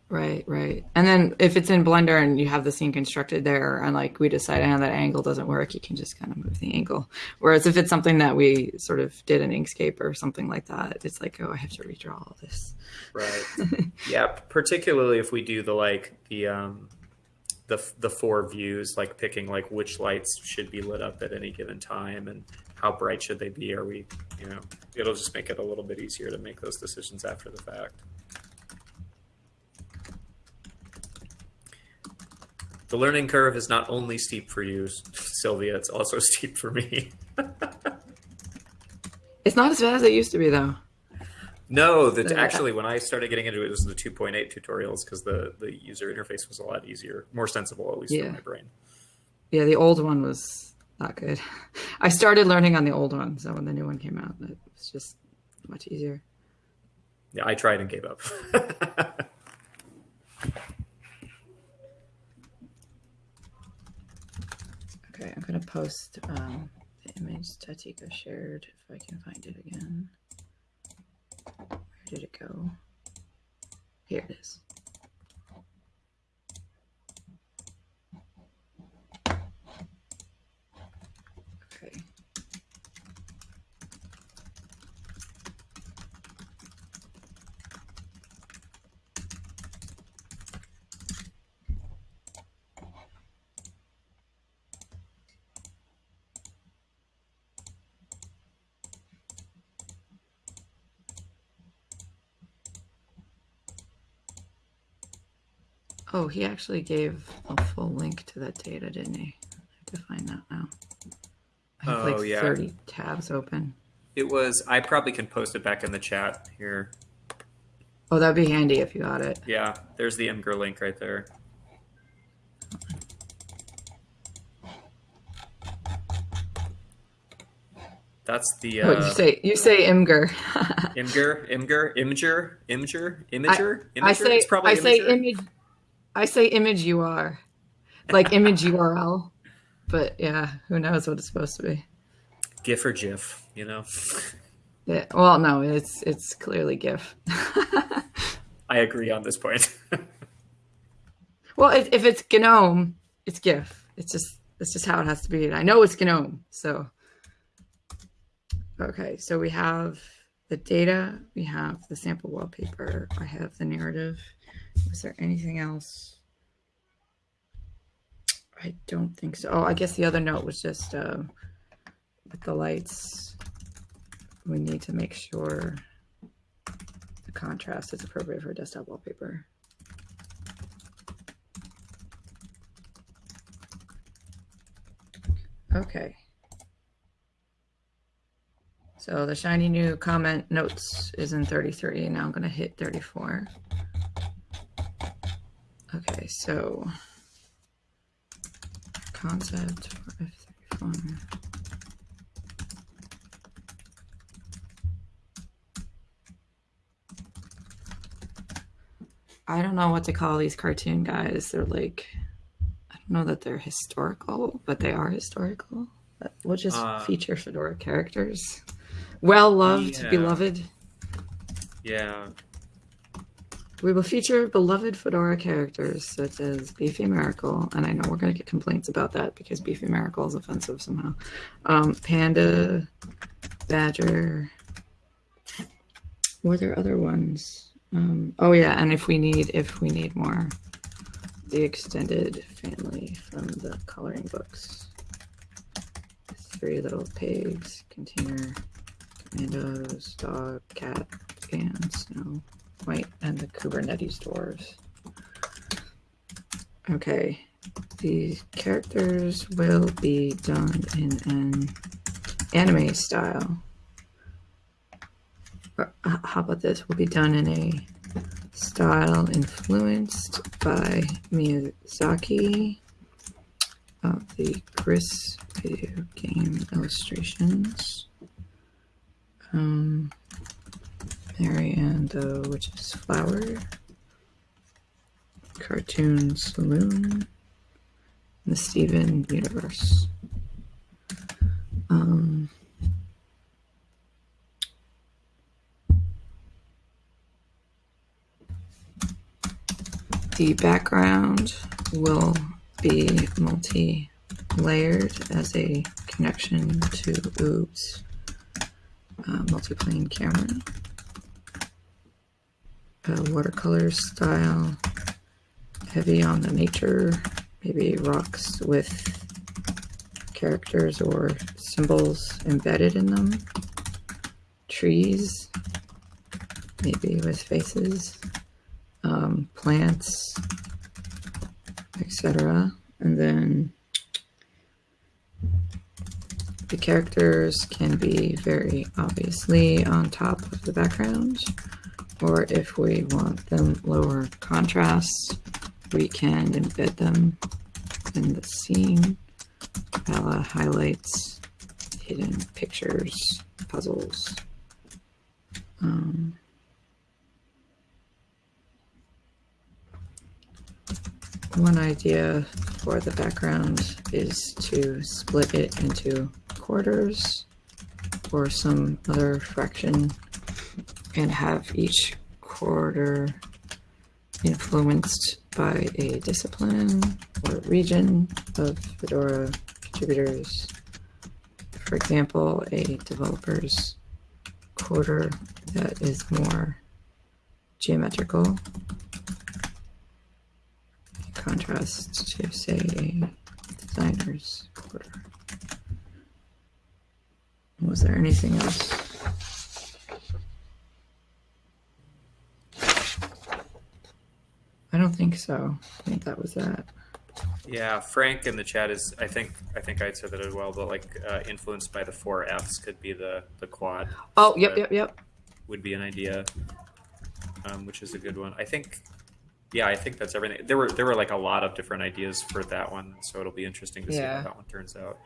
Right, right. And then if it's in Blender and you have the scene constructed there, and like we decide how that angle doesn't work, you can just kind of move the angle. Whereas if it's something that we sort of did in Inkscape or something like that, it's like, oh, I have to redraw all this. Right. yeah, particularly if we do the like the um the the four views, like picking like which lights should be lit up at any given time and how bright should they be? Are we, you know, it'll just make it a little bit easier to make those decisions after the fact. The learning curve is not only steep for you, Sylvia, it's also steep for me. It's not as bad as it used to be, though. No, that actually when I started getting into it, it was the 2.8 tutorials because the the user interface was a lot easier, more sensible at least Yeah. for my brain. Yeah, the old one was not good. I started learning on the old one, so when the new one came out, it was just much easier. Yeah, I tried and gave up. Okay, I'm gonna post um, the image Tatica shared if I can find it again. Where did it go? Here it is. Oh, he actually gave a full link to that data, didn't he? I have to find that now. I have Oh, like yeah. 30 tabs open. it was. I probably can post it back in the chat here. Oh, that'd be handy if you got it. Yeah, there's the Imgur link right there. That's the oh, uh, you say you say Imgur. Imgur, Imgur, Imgur, Imgur, Imager, Imager. I say it's probably I say image. I say image UR, like image URL. But yeah, who knows what it's supposed to be? GIF or GIF, you know. Yeah, well, no, it's it's clearly GIF. I agree on this point. well, if, if it's GNOME, it's GIF. It's just it's just how it has to be. And I know it's GNOME, so okay. So we have the data. We have the sample wallpaper. I have the narrative. Was there anything else? I don't think so. Oh, I guess the other note was just uh, with the lights. We need to make sure the contrast is appropriate for desktop wallpaper. Okay. So the shiny new comment notes is in 33. Now I'm going to hit 34. Okay, so concept for F34. I don't know what to call these cartoon guys. They're like, I don't know that they're historical, but they are historical. We'll just uh, feature Fedora characters. Well loved, yeah. beloved. Yeah, we will feature beloved Fedora characters such as Beefy Miracle, and I know we're going to get complaints about that because Beefy Miracle is offensive somehow. Um, Panda, Badger. Were there other ones? Um, oh yeah, and if we need if we need more, the extended family from the coloring books. Three little pigs, container, commandos, dog, cat, and snow. Wait, and the Kubernetes doors. Okay, these characters will be done in an anime style. Or, uh, how about this? Will be done in a style influenced by Miyazaki of the Gris video game illustrations. Um, Mary and the Witch's Flower, Cartoon Saloon, the Steven Universe. Um, the background will be multi-layered as a connection to Oops uh, multi-plane camera uh, watercolor style, heavy on the nature, maybe rocks with characters or symbols embedded in them, trees, maybe with faces, um, plants, etc. And then the characters can be very obviously on top of the background or if we want them lower contrast, we can embed them in the scene, a highlights, hidden pictures, puzzles. Um, one idea for the background is to split it into quarters or some other fraction and have each quarter influenced by a discipline or region of Fedora contributors. For example, a developer's quarter that is more geometrical in contrast to, say, a designer's quarter. Was there anything else? I don't think so. I think that was that. Yeah, Frank in the chat is. I think. I think I said that as well. But like, uh, influenced by the four Fs could be the the quad. Oh, yep, yep, yep. Would be an idea, um, which is a good one. I think. Yeah, I think that's everything. There were there were like a lot of different ideas for that one, so it'll be interesting to see Yeah. how that one turns out.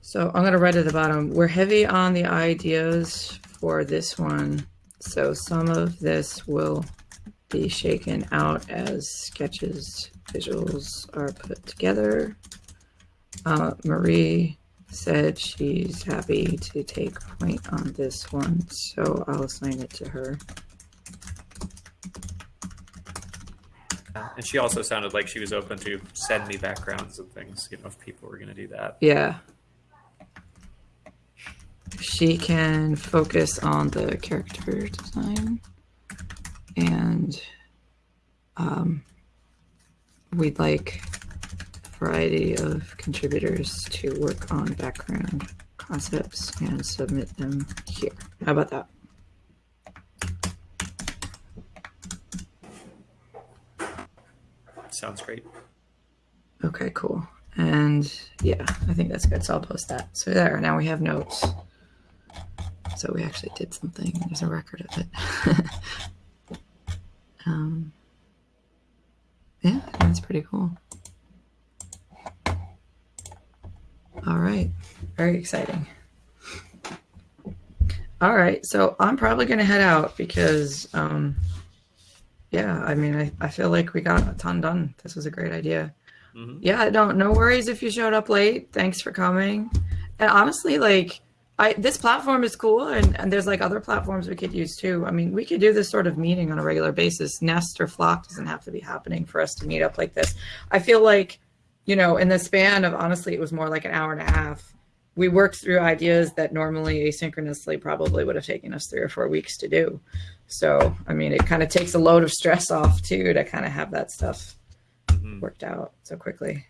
So I'm going to write at the bottom. We're heavy on the ideas for this one. So some of this will be shaken out as sketches, visuals are put together. Uh, Marie said she's happy to take point on this one, so I'll assign it to her. And she also sounded like she was open to send me backgrounds and things. You know, if people were going to do that. Yeah. She can focus on the character design. And um, we'd like a variety of contributors to work on background concepts and submit them here. How about that? Sounds great. Okay, cool. And yeah, I think that's good. So I'll post that. So there, now we have notes. So we actually did something. There's a record of it. um, yeah, that's pretty cool. All right, very exciting. All right, so I'm probably going to head out because um, yeah, I mean, I, I feel like we got a ton done. This was a great idea. Mhm. Yeah, no, no worries if you showed up late. Thanks for coming. And honestly, like, I this platform is cool, and, and there's like other platforms we could use too. I mean, we could do this sort of meeting on a regular basis. Nest or Flock doesn't have to be happening for us to meet up like this. I feel like, you know, in the span of honestly, it was more like an hour and a half. We worked through ideas that normally asynchronously probably would have taken us three or four weeks to do. So, I mean, it kind of takes a load of stress off too to kind of have that stuff Mhm. worked out so quickly.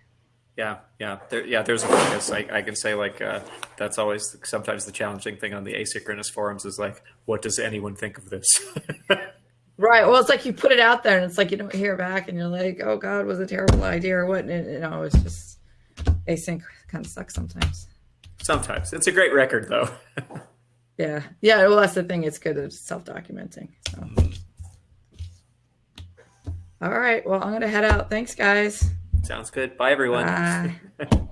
Yeah, yeah, there, yeah. There's a focus. I, I can say like uh, that's always sometimes the challenging thing on the asynchronous forums is like, what does anyone think of this? Right. Well, it's like you put it out there and it's like you don't hear back and you're like, oh God, was a terrible idea or what? And, you know, it's just async kind of sucks sometimes. sometimes it's a great record though. Yeah. Yeah. Well, that's the thing. It's good at self documenting. So. All right. Well, I'm going to head out. Thanks, guys. Sounds good. Bye everyone. Bye.